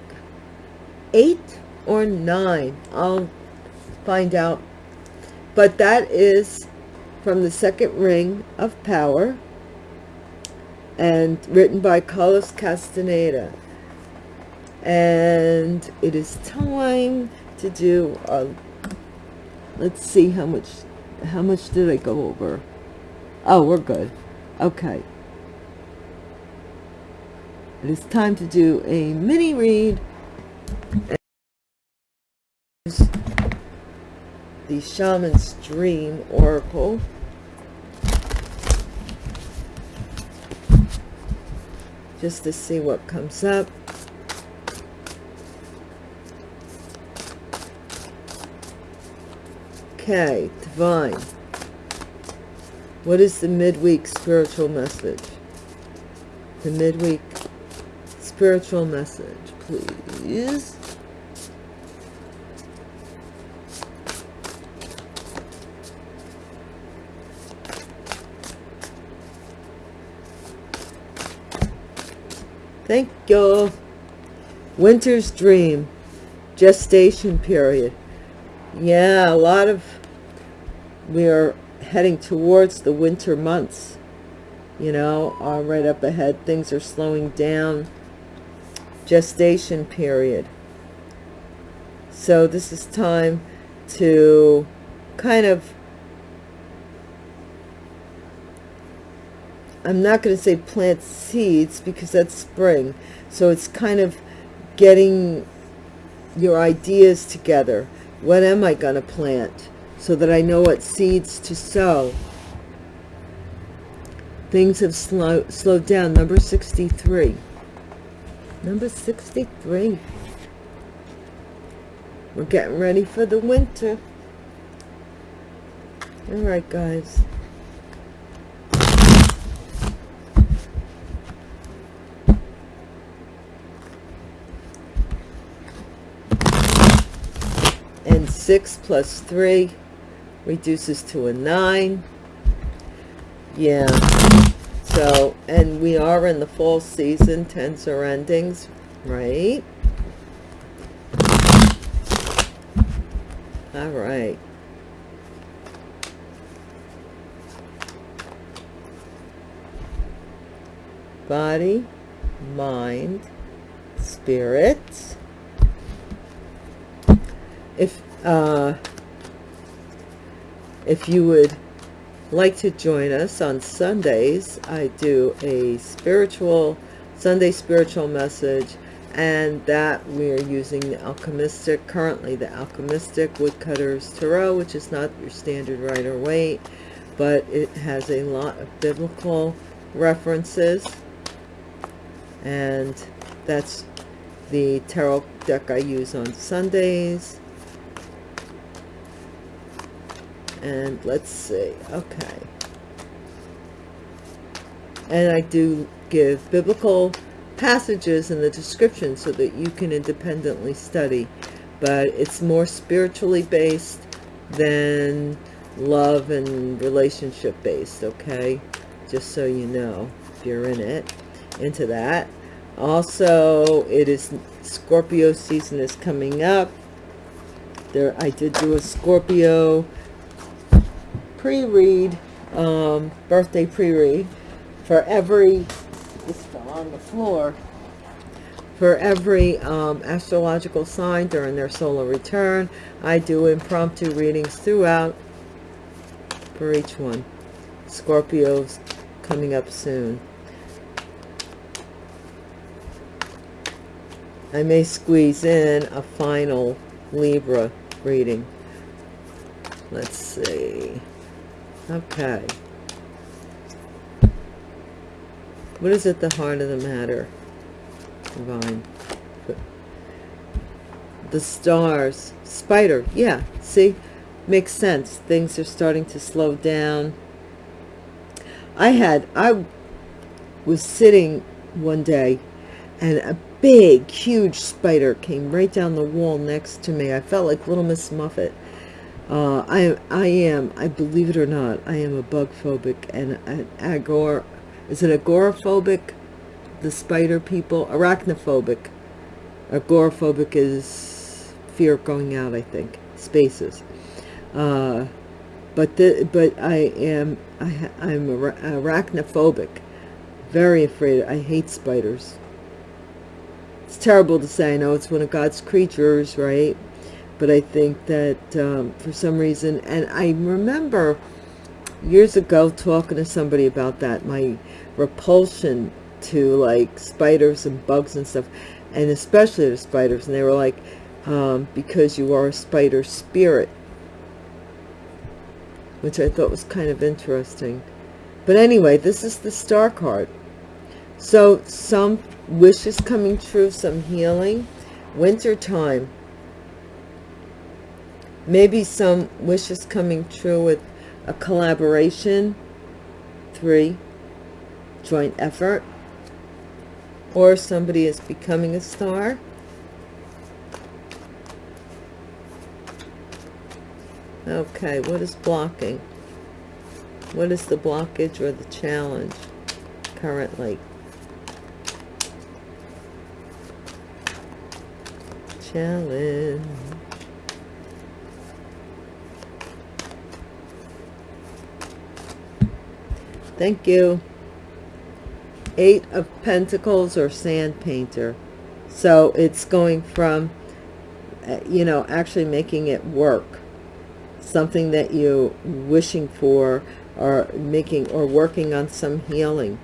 8 or 9. I'll find out. But that is from the second ring of power and written by Carlos Castaneda. And it is time to do a let's see how much how much did I go over? Oh we're good. Okay. It is time to do a mini read. The Shaman's Dream Oracle. Just to see what comes up. Okay, Divine. What is the midweek spiritual message? The midweek spiritual message, please. Thank you. Winter's Dream. Gestation period. Yeah, a lot of... We are heading towards the winter months. You know, uh, right up ahead. Things are slowing down. Gestation period. So this is time to kind of I'm not going to say plant seeds because that's spring. So it's kind of getting your ideas together. What am I going to plant? So that I know what seeds to sow. Things have slow, slowed down. Number 63. Number 63. We're getting ready for the winter. All right, guys. And 6 plus 3 reduces to a 9. Yeah. So, and we are in the fall season. Tens are endings, right? All right. Body, mind, spirit. If, uh, if you would like to join us on Sundays, I do a spiritual, Sunday spiritual message and that we are using the alchemistic currently the alchemistic woodcutters tarot which is not your standard Rider-Waite, but it has a lot of biblical references. And that's the tarot deck I use on Sundays and let's see okay. And I do give biblical passages in the description so that you can independently study. But it's more spiritually based than love and relationship based okay? Just so you know if you're in it into that. Also it is Scorpio season is coming up. There I did do a Scorpio pre-read um, birthday pre-read for every this fell on the floor for every um, astrological sign during their solar return. I do impromptu readings throughout for each one. Scorpios coming up soon. I may squeeze in a final Libra reading. Let's see. Okay. What is at the heart of the matter? Divine. The stars. Spider. Yeah. See? Makes sense. Things are starting to slow down. I had, I was sitting one day and a big, huge spider came right down the wall next to me. I felt like Little Miss Muffet. Uh, I, I am, I believe it or not, I am a bug phobic and an agor, is it agoraphobic? The spider people? Arachnophobic. Agoraphobic is fear of going out, I think. Spaces. Uh, but the, but I am I, I'm arachnophobic. Very afraid. I hate spiders. It's terrible to say. I know it's one of God's creatures, right? But I think that um, for some reason, and I remember years ago talking to somebody about that, my repulsion to like spiders and bugs and stuff and especially the spiders and they were like um, because you are a spider spirit. Which I thought was kind of interesting. But anyway this is the star card. So some wishes coming true some healing. Winter time maybe some wishes coming true with a collaboration. Three joint effort. Or somebody is becoming a star. Okay what is blocking? What is the blockage or the challenge currently? Challenge thank you. Eight of pentacles or sand painter. So it's going from uh, you know actually making it work. Something that you wishing for or making or working on some healing.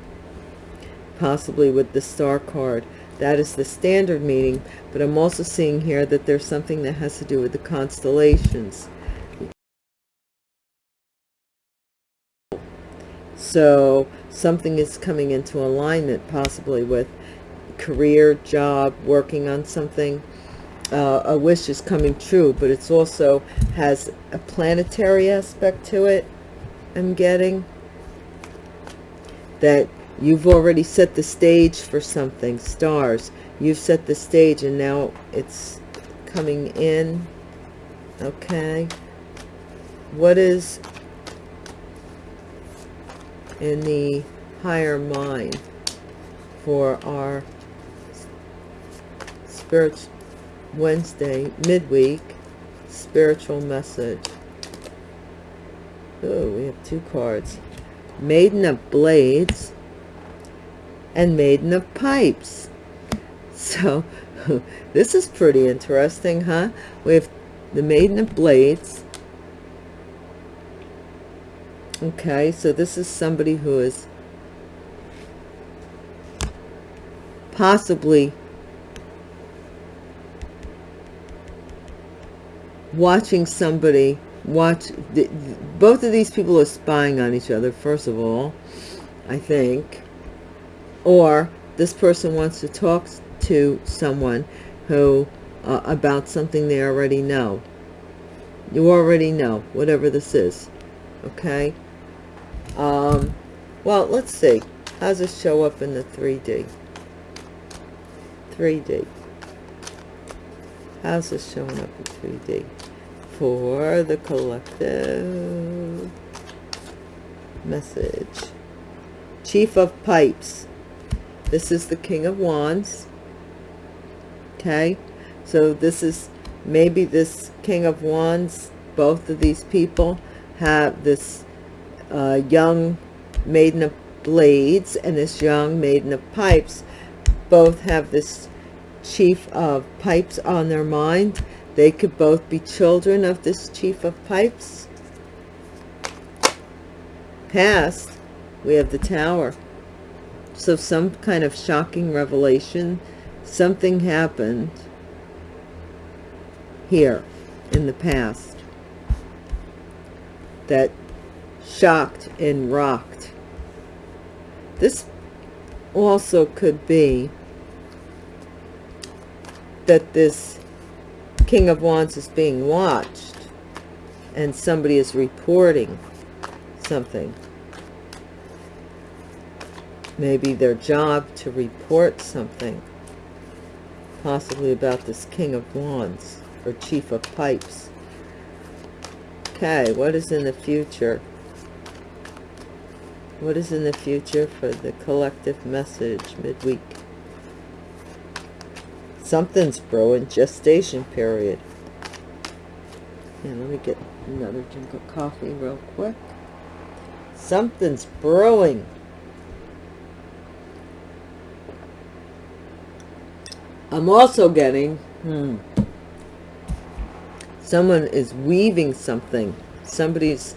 Possibly with the star card. That is the standard meaning but i'm also seeing here that there's something that has to do with the constellations so something is coming into alignment possibly with career job working on something. Uh, a wish is coming true but it's also has a planetary aspect to it i'm getting that you've already set the stage for something stars. You've set the stage and now it's coming in. Okay. What is in the higher mind for our spirit Wednesday midweek spiritual message. Oh, we have two cards. Maiden of Blades and Maiden of Pipes. So, *laughs* this is pretty interesting, huh? We have the Maiden of Blades Okay, so this is somebody who is possibly watching somebody watch both of these people are spying on each other first of all i think or this person wants to talk to someone who uh, about something they already know. You already know whatever this is okay um, well, let's see. How does it show up in the 3D? 3D. How's this showing up in 3D? For the collective message. Chief of Pipes. This is the King of Wands. Okay. So this is maybe this King of Wands, both of these people have this uh, young maiden of blades and this young maiden of pipes. Both have this chief of pipes on their mind. They could both be children of this chief of pipes. Past we have the tower. So some kind of shocking revelation. Something happened here in the past that shocked and rocked. This also could be that this King of Wands is being watched and somebody is reporting something. Maybe their job to report something, possibly about this King of Wands or Chief of Pipes. Okay, what is in the future? What is in the future for the collective message midweek? Something's brewing. Gestation period. And let me get another drink of coffee real quick. Something's brewing. I'm also getting, hmm, someone is weaving something. Somebody's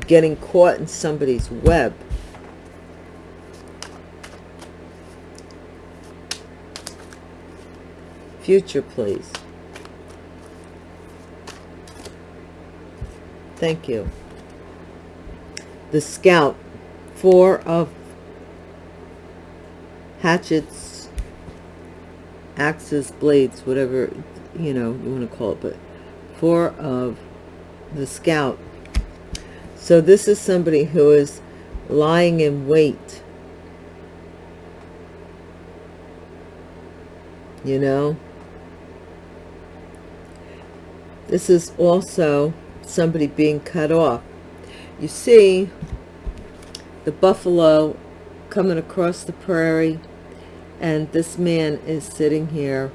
getting caught in somebody's web. Future, please. Thank you. The Scout. Four of hatchets, axes, blades, whatever, you know, you want to call it, but four of the Scout so this is somebody who is lying in wait. You know? This is also somebody being cut off. You see the buffalo coming across the prairie and this man is sitting here.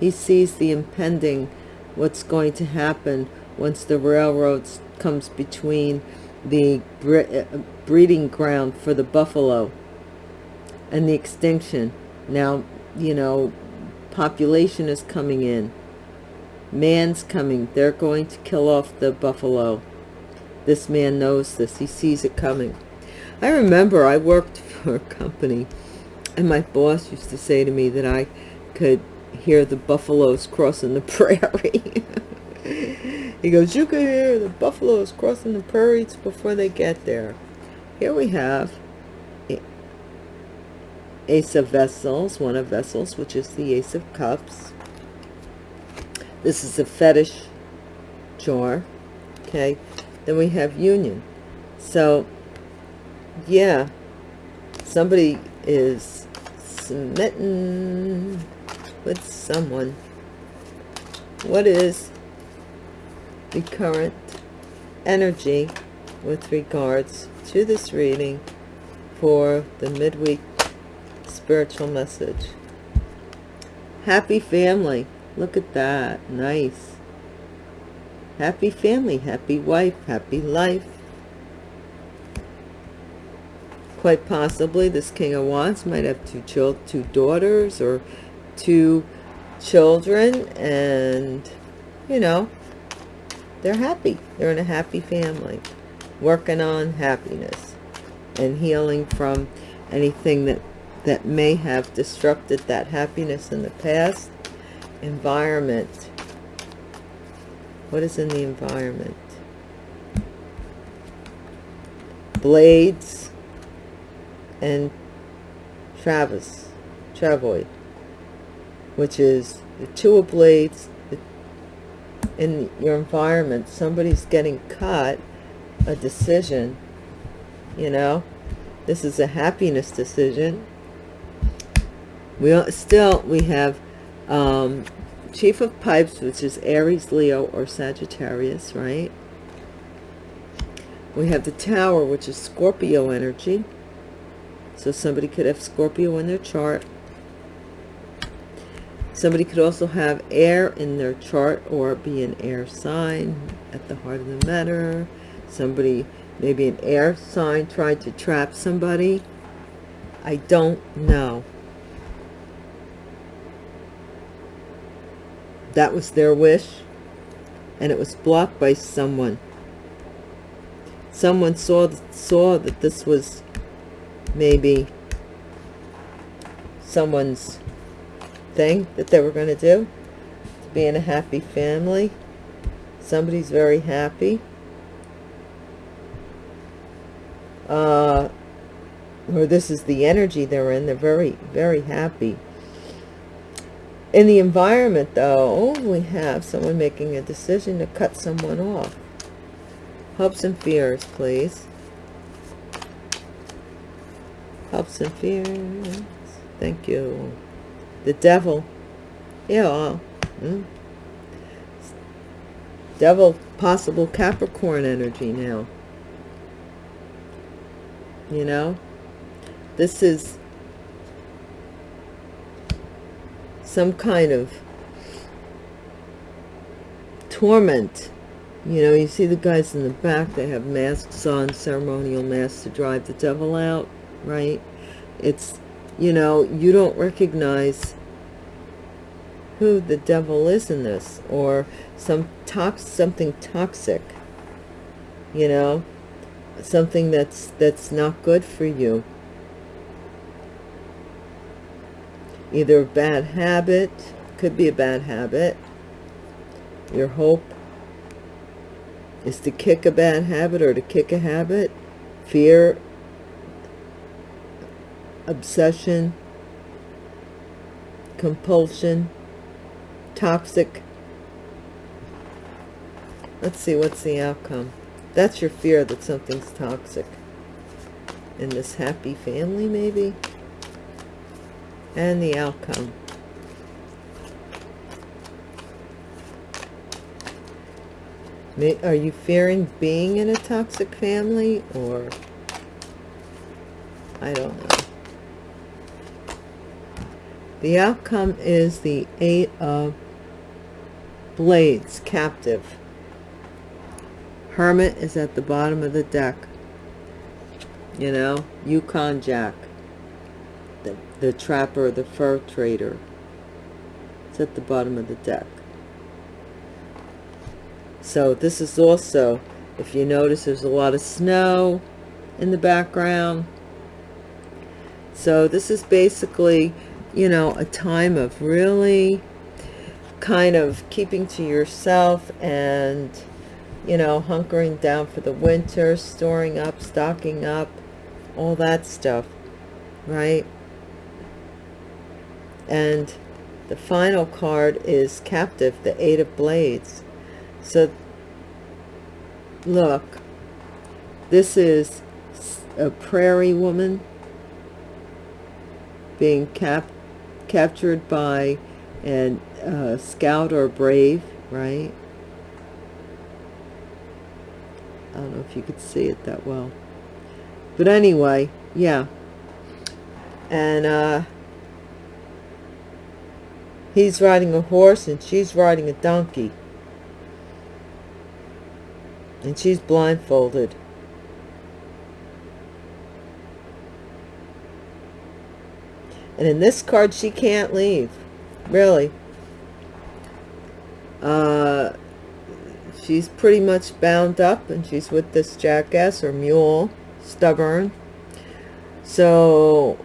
He sees the impending, what's going to happen once the railroads comes between the uh, breeding ground for the buffalo and the extinction. Now, you know, population is coming in. Man's coming. They're going to kill off the buffalo. this man knows this he sees it coming i remember i worked *laughs* for a company and my boss used to say to me that i could hear the buffaloes crossing the *laughs* prairie he goes you can hear the buffaloes crossing the prairies before they get there here we have Ace of Vessels, one of Vessels, which is the Ace of Cups. This is a fetish jar. Okay. Then we have Union. So, yeah, somebody is smitten with someone. What is the current energy with regards to this reading for the midweek spiritual message. Happy family. Look at that. Nice. Happy family, happy wife, happy life. Quite possibly this King of Wands might have two children, two daughters or two children and, you know, they're happy. They're in a happy family. Working on happiness and healing from anything that that may have disrupted that happiness in the past. Environment. What is in the environment? Blades and Travis, Travoid, which is the two of blades in your environment. Somebody's getting caught a decision, you know. This is a happiness decision we still we have um, chief of pipes which is aries leo or sagittarius right we have the tower which is scorpio energy so somebody could have scorpio in their chart somebody could also have air in their chart or be an air sign at the heart of the matter. Somebody maybe an air sign tried to trap somebody. I don't know. That was their wish and it was blocked by someone. Someone saw saw that this was maybe someone's thing that they were going to do to be in a happy family somebody's very happy uh or this is the energy they're in they're very very happy in the environment, though, we have someone making a decision to cut someone off. Hopes and fears, please. Hopes and fears. Thank you. The devil. Yeah. Hmm. Devil, possible Capricorn energy now. You know? This is some kind of torment you know you see the guys in the back they have masks on ceremonial masks to drive the devil out right it's you know you don't recognize who the devil is in this or some tox something toxic you know? Something that's that's not good for you. Either a bad habit could be a bad habit. Your hope is to kick a bad habit or to kick a habit. Fear obsession compulsion toxic let's see what's the outcome that's your fear that something's toxic in this happy family maybe and the outcome. Are you fearing being in a toxic family or I don't know. The outcome is the Eight of Blades, Captive. Hermit is at the bottom of the deck. You know, Yukon Jack the, the trapper, the fur trader. It's at the bottom of the deck. So this is also if you notice there's a lot of snow in the background so this is basically you know a time of really kind of keeping to yourself and you know hunkering down for the winter storing up stocking up all that stuff right? And the final card is captive the eight of blades. So look this is a prairie woman being cap captured by an uh, scout or brave right? I don't know if you could see it that well. But anyway yeah. And uh he's riding a horse and she's riding a donkey. And she's blindfolded. And in this card she can't leave. Really uh she's pretty much bound up and she's with this jackass or mule stubborn. So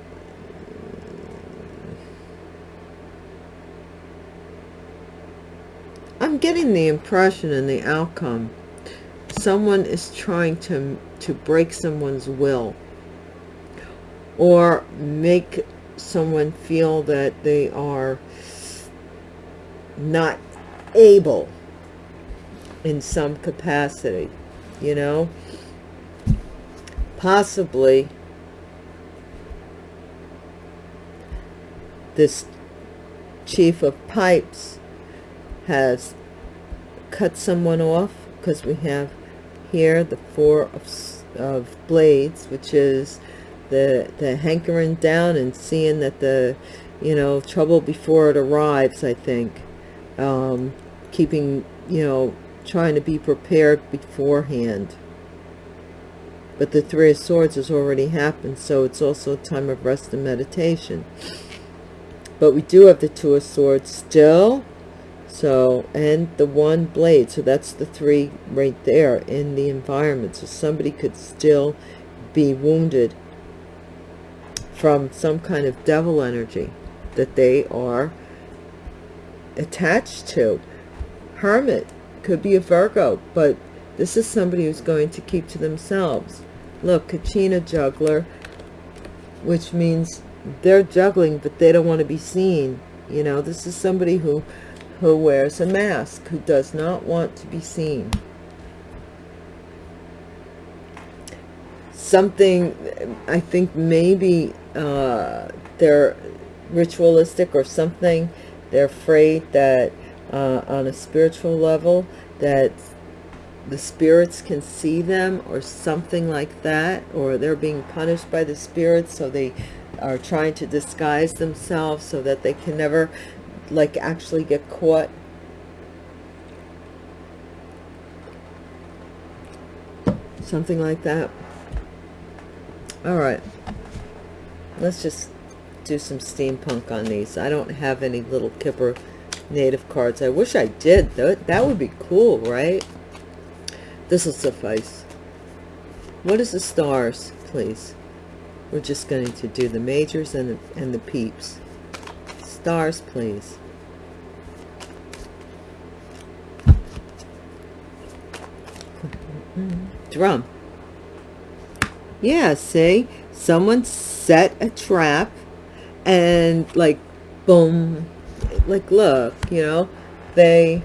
I'm getting the impression and the outcome someone is trying to to break someone's will or make someone feel that they are not able in some capacity you know? Possibly this chief of pipes has cut someone off because we have here the four of, of blades which is the the hankering down and seeing that the you know trouble before it arrives i think um keeping you know trying to be prepared beforehand. But the three of swords has already happened so it's also a time of rest and meditation. But we do have the two of swords still so and the one blade. So that's the three right there in the environment. So somebody could still be wounded from some kind of devil energy that they are attached to hermit could be a virgo but this is somebody who's going to keep to themselves look kachina juggler which means they're juggling but they don't want to be seen you know this is somebody who who wears a mask, who does not want to be seen. Something, I think maybe uh, they're ritualistic or something. They're afraid that uh, on a spiritual level that the spirits can see them or something like that or they're being punished by the spirits so they are trying to disguise themselves so that they can never like actually get caught. Something like that. All right. Let's just do some steampunk on these. I don't have any little kipper native cards. I wish i did. That that would be cool right? This will suffice. What is the stars please? We're just going to do the majors and the, and the peeps. Stars please. Drum. Yeah see? Someone set a trap and like boom like look you know they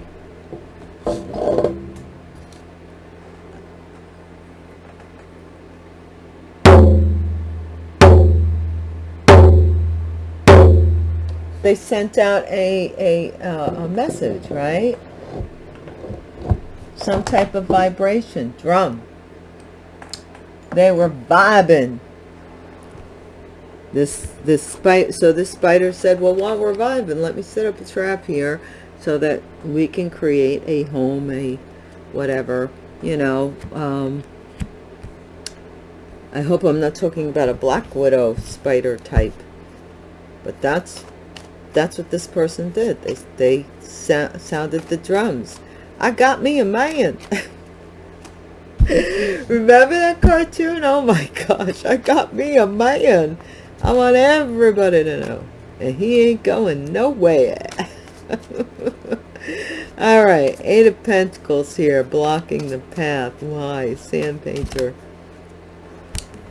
they sent out a a, uh, a message right? Some type of vibration drum. They were vibing this this spider so this spider said well while we're vibing let me set up a trap here so that we can create a home a whatever you know um i hope i'm not talking about a black widow spider type but that's that's what this person did they they sounded the drums I got me a man. *laughs* Remember that cartoon? Oh my *laughs* gosh, I got me a man. I want everybody to know. And he ain't going nowhere. *laughs* All right, Eight of Pentacles here, blocking the path. Why? Sand painter.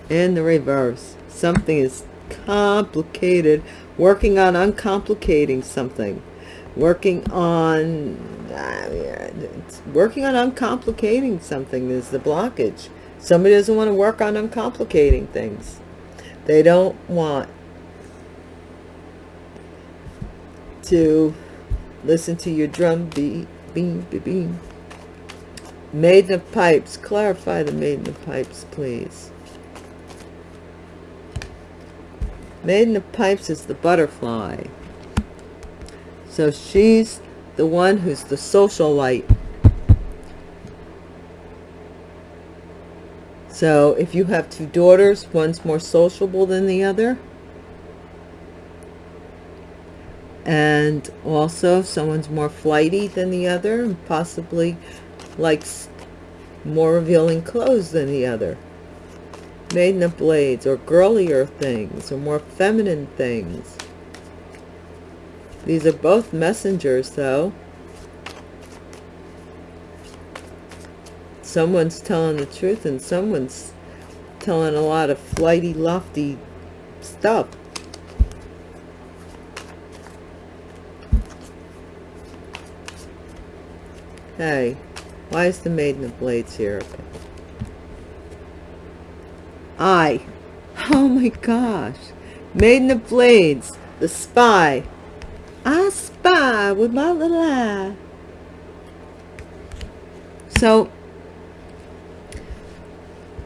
In the reverse. Something is complicated. Working on uncomplicating something. Working on... Uh, working on uncomplicating something is the blockage. Somebody doesn't want to work on uncomplicating things. They don't want to listen to your drum beat. Beam, beam, beam. Maiden of Pipes. Clarify the Maiden of Pipes, please. Maiden of Pipes is the butterfly. So she's the one who's the social So if you have two daughters, one's more sociable than the other. And also someone's more flighty than the other and possibly likes more revealing clothes than the other. Maiden of Blades or girlier things or more feminine things. These are both messengers though. Someone's telling the truth and someone's telling a lot of flighty, lofty stuff. Hey, why is the Maiden of Blades here? I. Oh my gosh. Maiden of Blades, the spy. I spy with my little eye. So,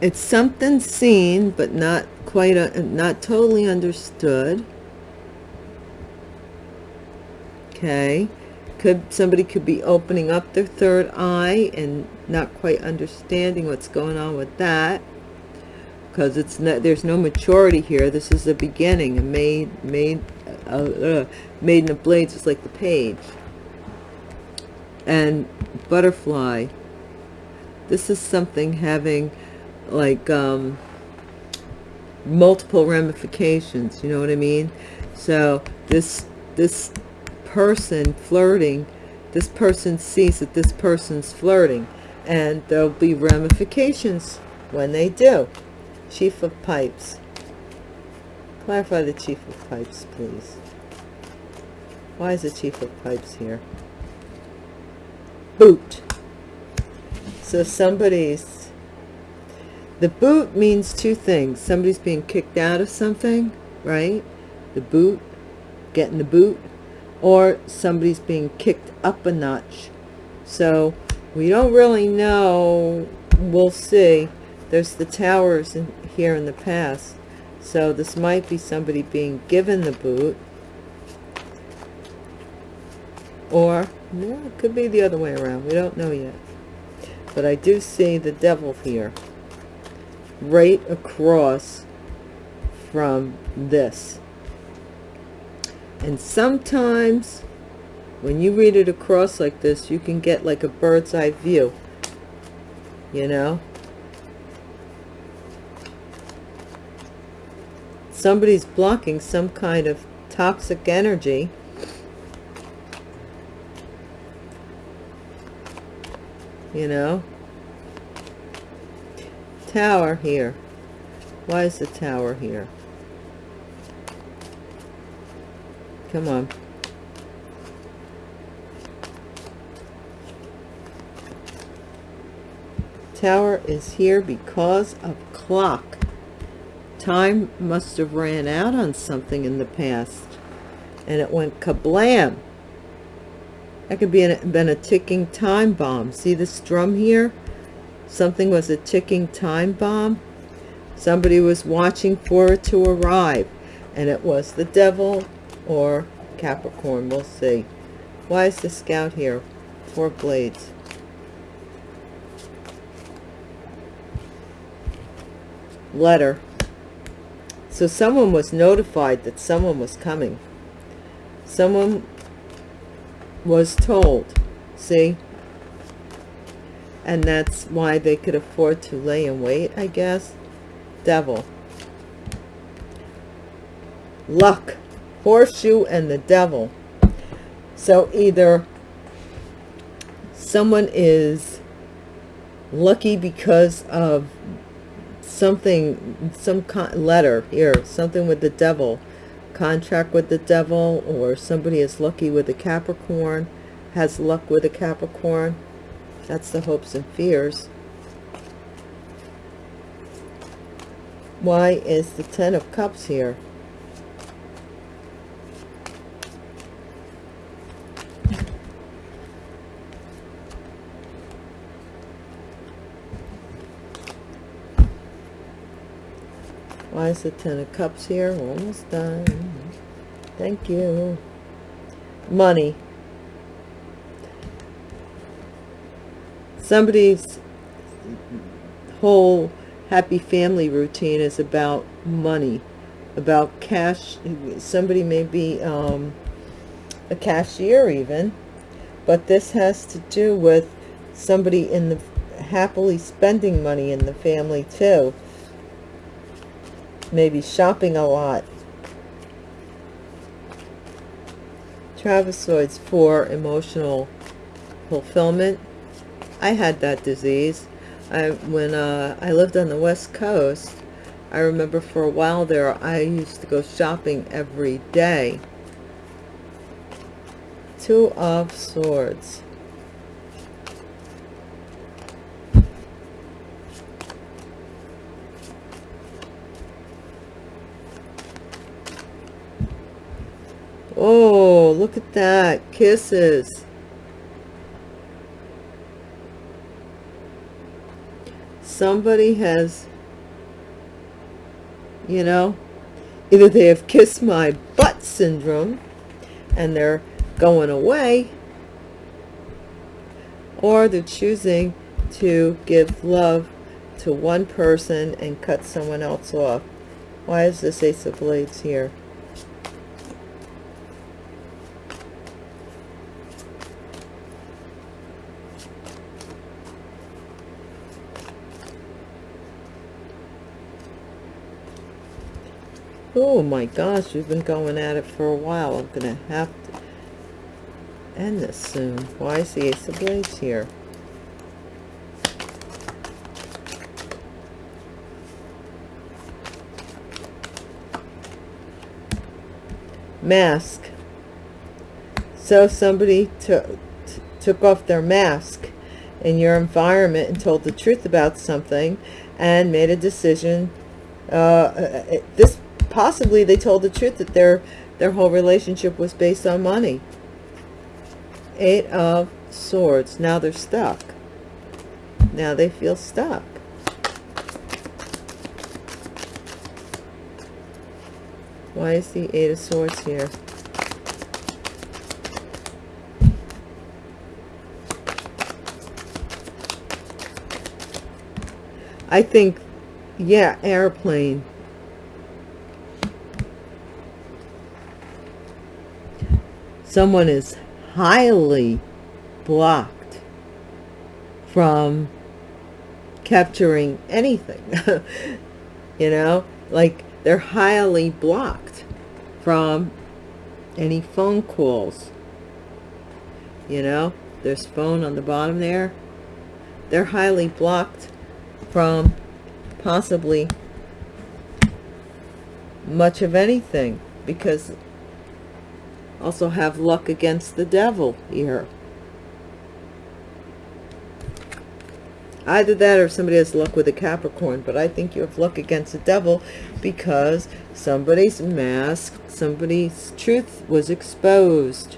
it's something seen but not quite a, uh, not totally understood. Okay. Could somebody could be opening up their third eye and not quite understanding what's going on with that. Because it's not there's no maturity here. This is the beginning. A maid made uh, uh, maiden of blades is like the page. And butterfly. This is something having like um, multiple ramifications. You know what I mean? So this this person flirting, this person sees that this person's flirting, and there'll be ramifications when they do. Chief of Pipes. Clarify the Chief of Pipes, please. Why is the Chief of Pipes here? Boot. So somebody's the boot means two things. Somebody's being kicked out of something, right? The boot, getting the boot, or somebody's being kicked up a notch. So we don't really know. We'll see. There's the towers in, here in the past. So this might be somebody being given the boot. Or, no, it could be the other way around. We don't know yet. But I do see the devil here right across from this. And sometimes when you read it across like this, you can get like a bird's eye view, you know? Somebody's blocking some kind of toxic energy. You know? Tower here. Why is the tower here? Come on. Tower is here because of clock. Time must have ran out on something in the past and it went kablam. That could be an, been a ticking time bomb. See this drum here something was a ticking time bomb. Somebody was watching for it to arrive and it was the devil or capricorn we'll see. Why is the scout here? Four blades. Letter. So someone was notified that someone was coming. Someone was told see and that's why they could afford to lay in wait i guess. Devil. Luck. Horseshoe and the devil. So either someone is lucky because of something some letter here something with the devil contract with the devil or somebody is lucky with a capricorn has luck with a capricorn that's the hopes and fears why is the ten of cups here Why is the Ten of Cups here? Almost done. Thank you. Money. Somebody's whole happy family routine is about money, about cash. Somebody may be um, a cashier even, but this has to do with somebody in the happily spending money in the family too maybe shopping a lot. Trapezoids for emotional fulfillment. I had that disease. I when uh, I lived on the west coast, I remember for a while there I used to go shopping every day. Two of Swords. Oh, look at that. Kisses. Somebody has, you know, either they have kissed my butt syndrome and they're going away, or they're choosing to give love to one person and cut someone else off. Why is this Ace of Blades here? Oh my gosh, we've been going at it for a while. I'm going to have to end this soon. Why is the Ace of Blades here? Mask. So somebody took off their mask in your environment and told the truth about something and made a decision. Uh, uh this possibly they told the truth that their their whole relationship was based on money. Eight of swords. Now they're stuck. Now they feel stuck. Why is the eight of swords here? I think yeah airplane someone is highly blocked from capturing anything *laughs* you know? Like they're highly blocked from any phone calls you know? There's phone on the bottom there. They're highly blocked from possibly much of anything because also have luck against the devil here. Either that or somebody has luck with a Capricorn, but I think you have luck against the devil because somebody's mask, somebody's truth was exposed.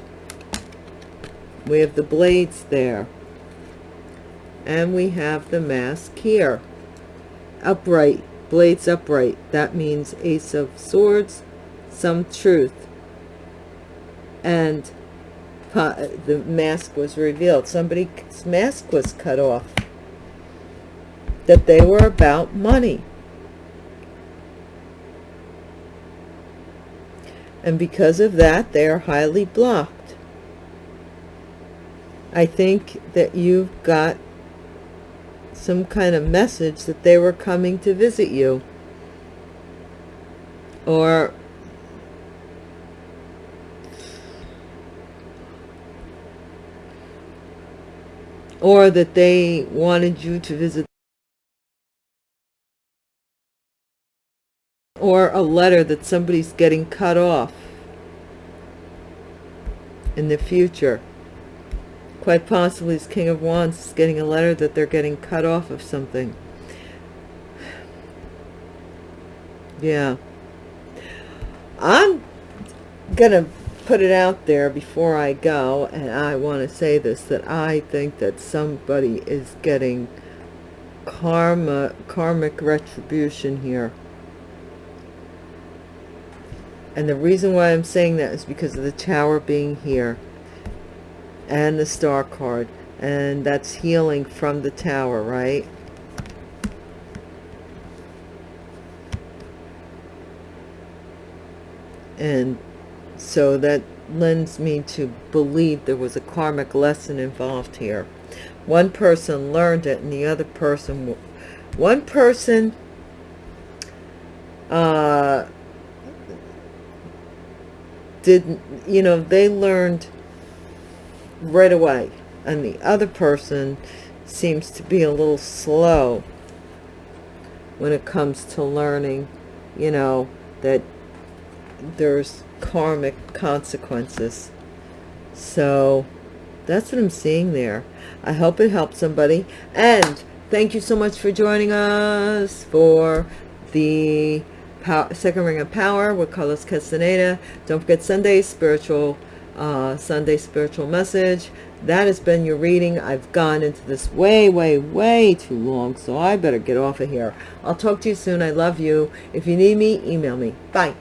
We have the blades there. And we have the mask here. Upright, blades upright. That means Ace of Swords, some truth and the mask was revealed. Somebody's mask was cut off. That they were about money. And because of that, they are highly blocked. I think that you've got some kind of message that they were coming to visit you or or that they wanted you to visit or a letter that somebody's getting cut off in the future. Quite possibly this king of wands is getting a letter that they're getting cut off of something. Yeah. I'm gonna put it out there before I go, and I want to say this, that I think that somebody is getting karma, karmic retribution here. And the reason why I'm saying that is because of the tower being here and the star card. And that's healing from the tower, right? And so that lends me to believe there was a karmic lesson involved here. One person learned it and the other person, one person uh, didn't, you know, they learned right away. And the other person seems to be a little slow when it comes to learning, you know, that there's karmic consequences. So that's what I'm seeing there. I hope it helped somebody. And thank you so much for joining us for the power, second ring of power with Carlos Castaneda. Don't forget Sunday spiritual, uh, Sunday spiritual message. That has been your reading. I've gone into this way, way, way too long, so I better get off of here. I'll talk to you soon. I love you. If you need me, email me. Bye.